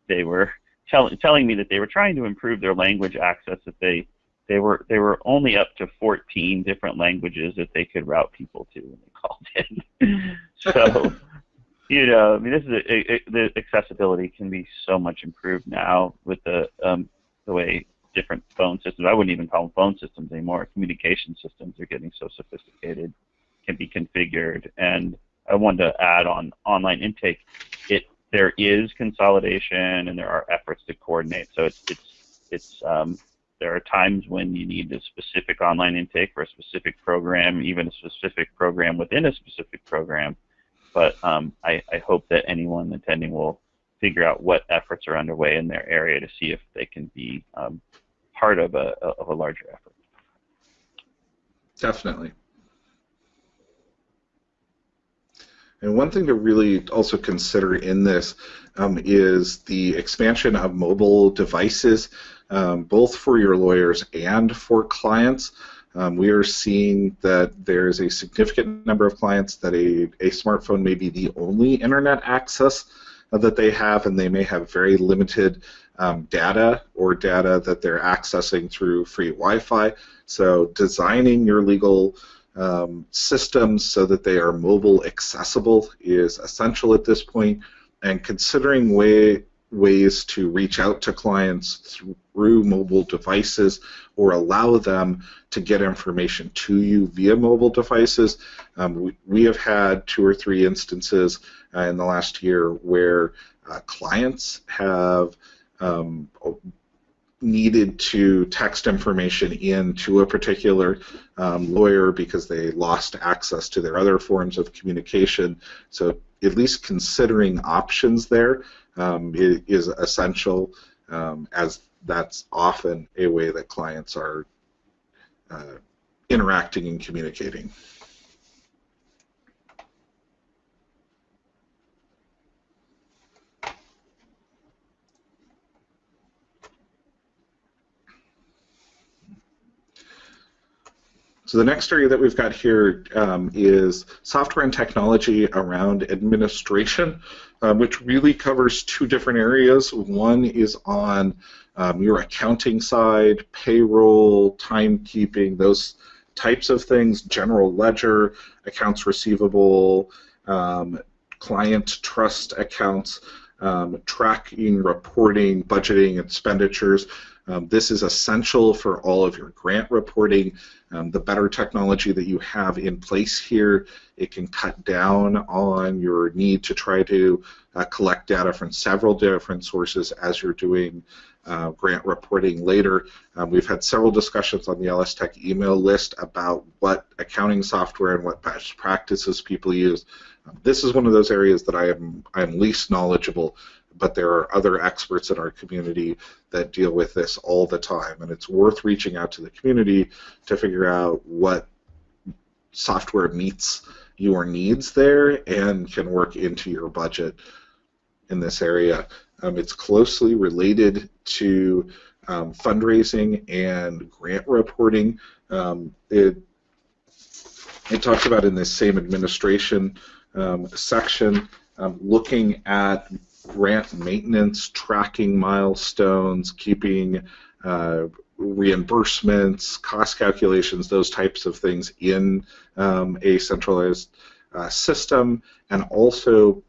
they were tell, telling me that they were trying to improve their language access. That they they were they were only up to 14 different languages that they could route people to when they called in. so you know, I mean, this is a, a, the accessibility can be so much improved now with the um, the way different phone systems. I wouldn't even call them phone systems anymore. Communication systems are getting so sophisticated, can be configured. And I wanted to add on online intake. It there is consolidation and there are efforts to coordinate. So it's it's it's um, there are times when you need a specific online intake for a specific program, even a specific program within a specific program but um, I, I, hope that anyone attending will figure out what efforts are underway in their area to see if they can be um, part of a, of a larger effort. Definitely. And one thing to really also consider in this um, is the expansion of mobile devices, um, both for your lawyers and for clients. Um, we are seeing that there's a significant number of clients that a, a smartphone may be the only internet access that they have, and they may have very limited um, data or data that they're accessing through free Wi-Fi. So designing your legal um, systems so that they are mobile accessible is essential at this point, and considering way, ways to reach out to clients through mobile devices or allow them to get information to you via mobile devices. Um, we, we, have had two or three instances uh, in the last year where uh, clients have um, needed to text information in to a particular um, lawyer because they lost access to their other forms of communication. So at least considering options there um, is essential um, as that's often a way that clients are uh, interacting and communicating. So the next area that we've got here um, is software and technology around administration, um, which really covers two different areas. One is on um, your accounting side, payroll, timekeeping, those types of things, general ledger, accounts receivable, um, client trust accounts, um, tracking, reporting, budgeting, expenditures. Um, this is essential for all of your grant reporting. Um, the better technology that you have in place here, it can cut down on your need to try to uh, collect data from several different sources as you're doing uh, grant reporting later. Um, we've had several discussions on the LS Tech email list about what accounting software and what best practices people use. Um, this is one of those areas that I am I'm least knowledgeable but there are other experts in our community that deal with this all the time, and it's worth reaching out to the community to figure out what software meets your needs there and can work into your budget in this area. Um, it's closely related to um, fundraising and grant reporting. Um, it, it talks about in this same administration um, section um, looking at grant maintenance, tracking milestones, keeping uh, reimbursements, cost calculations, those types of things in um, a centralized uh, system, and also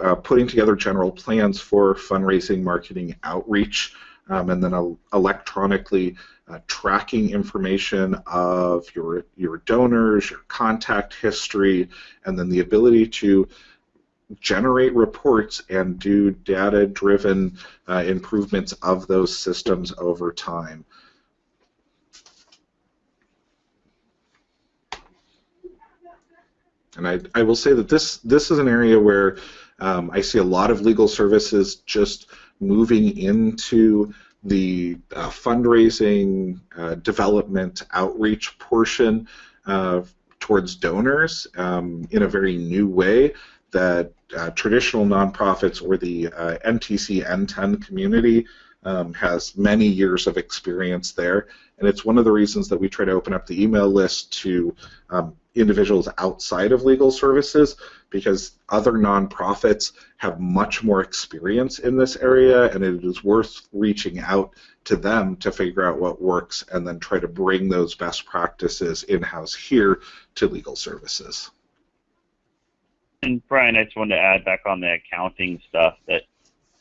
uh, putting together general plans for fundraising, marketing, outreach, um, and then electronically uh, tracking information of your your donors, your contact history, and then the ability to generate reports and do data-driven uh, improvements of those systems over time. And I, I will say that this this is an area where um, I see a lot of legal services just moving into the uh, fundraising, uh, development, outreach portion uh, towards donors um, in a very new way that uh, traditional nonprofits or the uh, NTC NTEN community um, has many years of experience there, and it's one of the reasons that we try to open up the email list to um, individuals outside of legal services because other nonprofits have much more experience in this area, and it is worth reaching out to them to figure out what works and then try to bring those best practices in house here to legal services. And Brian, I just wanted to add back on the accounting stuff that,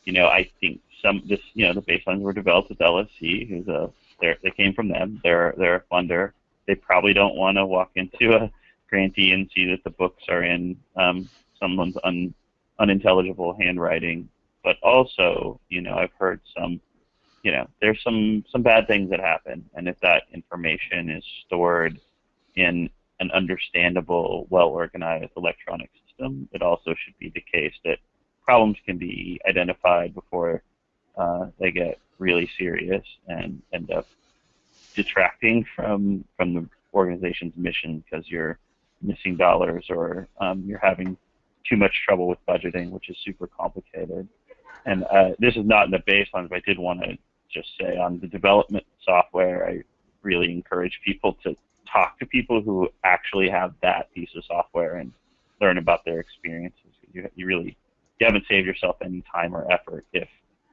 you know, I think some this, you know, the baselines were developed with LSC, who's a they came from them. They're they're a funder. They probably don't want to walk into a grantee and see that the books are in um, someone's un, unintelligible handwriting. But also, you know, I've heard some, you know, there's some some bad things that happen, and if that information is stored in an understandable, well-organized electronic system, it also should be the case that problems can be identified before uh, they get really serious and end up detracting from from the organization's mission because you're missing dollars or um, you're having too much trouble with budgeting, which is super complicated. And uh, this is not in the baseline, but I did want to just say on the development software, I really encourage people to talk to people who actually have that piece of software and learn about their experiences. You, you really you haven't saved yourself any time or effort if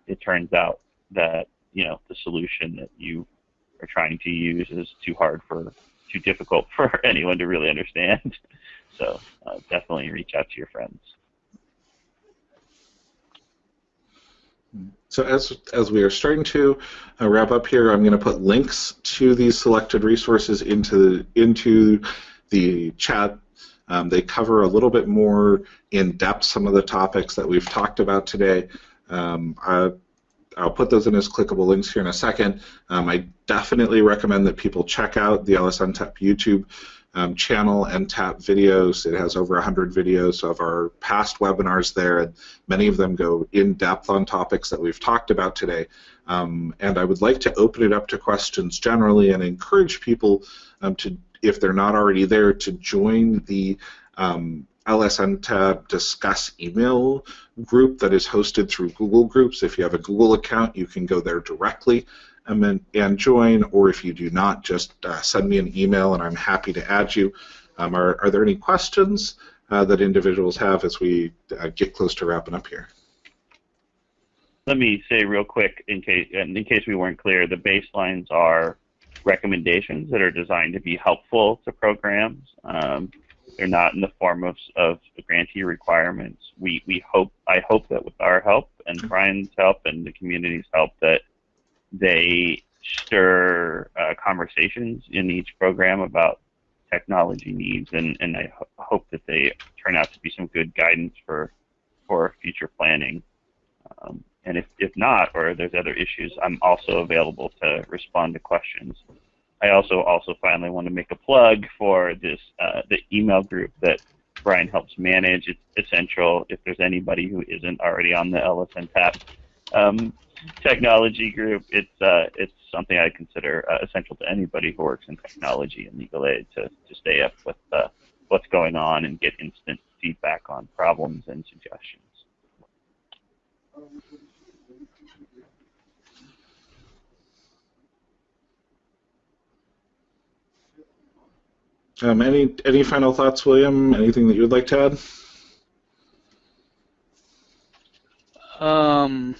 it turns out that you know the solution that you are trying to use is too hard for too difficult for anyone to really understand. So uh, definitely reach out to your friends. So as as we are starting to uh, wrap up here, I'm going to put links to these selected resources into into the chat. Um, they cover a little bit more in depth some of the topics that we've talked about today. Um, I, I'll put those in as clickable links here in a second. Um, I definitely recommend that people check out the LSNTAP YouTube um, channel tap videos. It has over 100 videos of our past webinars there, and many of them go in depth on topics that we've talked about today. Um, and I would like to open it up to questions generally and encourage people um, to, if they're not already there, to join the um, LSNTAP Discuss email group that is hosted through Google Groups. If you have a Google account, you can go there directly and, and join, or if you do not, just uh, send me an email and I'm happy to add you. Um, are, are there any questions uh, that individuals have as we uh, get close to wrapping up here? Let me say real quick, in case in case we weren't clear, the baselines are recommendations that are designed to be helpful to programs. Um, they're not in the form of, of grantee requirements. We, we hope, I hope that with our help and Brian's help and the community's help that they stir uh, conversations in each program about technology needs, and, and I ho hope that they turn out to be some good guidance for for future planning. Um, and if, if not, or there's other issues, I'm also available to respond to questions. I also also finally want to make a plug for this uh, the email group that Brian helps manage. It's essential if there's anybody who isn't already on the LSNTAP um, technology group. It's uh, it's something I consider uh, essential to anybody who works in technology and legal aid to, to stay up with uh, what's going on and get instant feedback on problems and suggestions. Um, any any final thoughts, William? Anything that you would like to add? Um,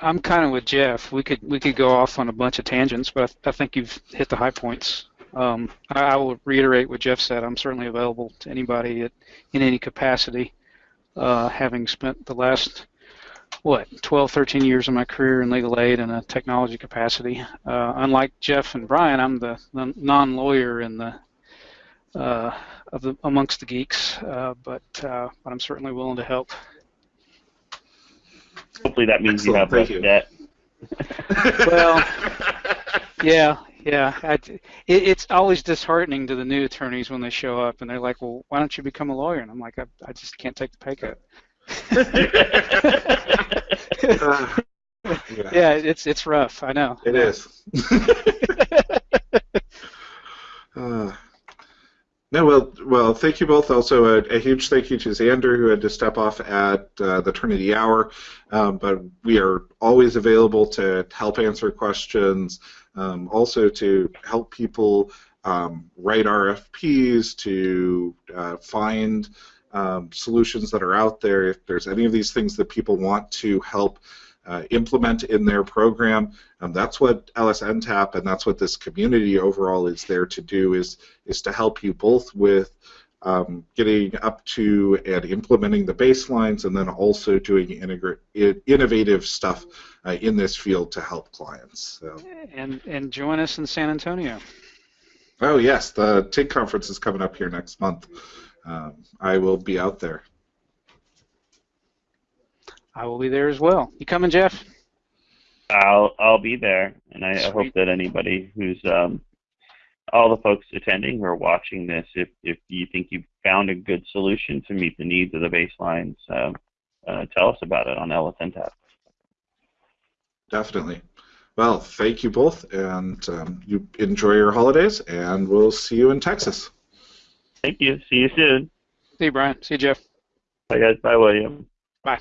I'm kind of with Jeff. We could we could go off on a bunch of tangents, but I, I think you've hit the high points. Um, I, I, will reiterate what Jeff said. I'm certainly available to anybody at, in any capacity, uh, having spent the last what 12, 13 years of my career in legal aid in a technology capacity. Uh, unlike Jeff and Brian, I'm the, the non-lawyer in the uh, of the amongst the geeks, uh, but uh, but I'm certainly willing to help. Hopefully that means Excellent, you have less debt. well, yeah, Yeah, I, it, it's always disheartening to the new attorneys when they show up and they're like, "Well, why don't you become a lawyer?" And I'm like, "I, I just can't take the pay cut." Uh, yeah, it's it's rough. I know. It is. uh, no, well, well, thank you both. Also, a, a, huge thank you to Xander, who had to step off at uh, the turn of the hour. Um, but we are always available to help answer questions, um, also to help people um, write RFPs, to uh, find um, solutions that are out there. If there's any of these things that people want to help uh, implement in their program. Um, that's what LSNTAP and that's what this community overall is there to do is is to help you both with um, getting up to and implementing the baselines and then also doing innovative stuff uh, in this field to help clients. So. And and join us in San Antonio. Oh yes, the TIG conference is coming up here next month. Um, I will be out there. I will be there as well. You coming, Jeff? I'll I'll be there, and I, I hope that anybody who's um, all the folks attending who are watching this, if if you think you've found a good solution to meet the needs of the baselines, uh, uh, tell us about it on LSNTAP. Definitely. Well, thank you both, and um, you enjoy your holidays, and we'll see you in Texas. Thank you. See you soon. See you, Brian. See you, Jeff. Bye, guys. Bye, William. Bye.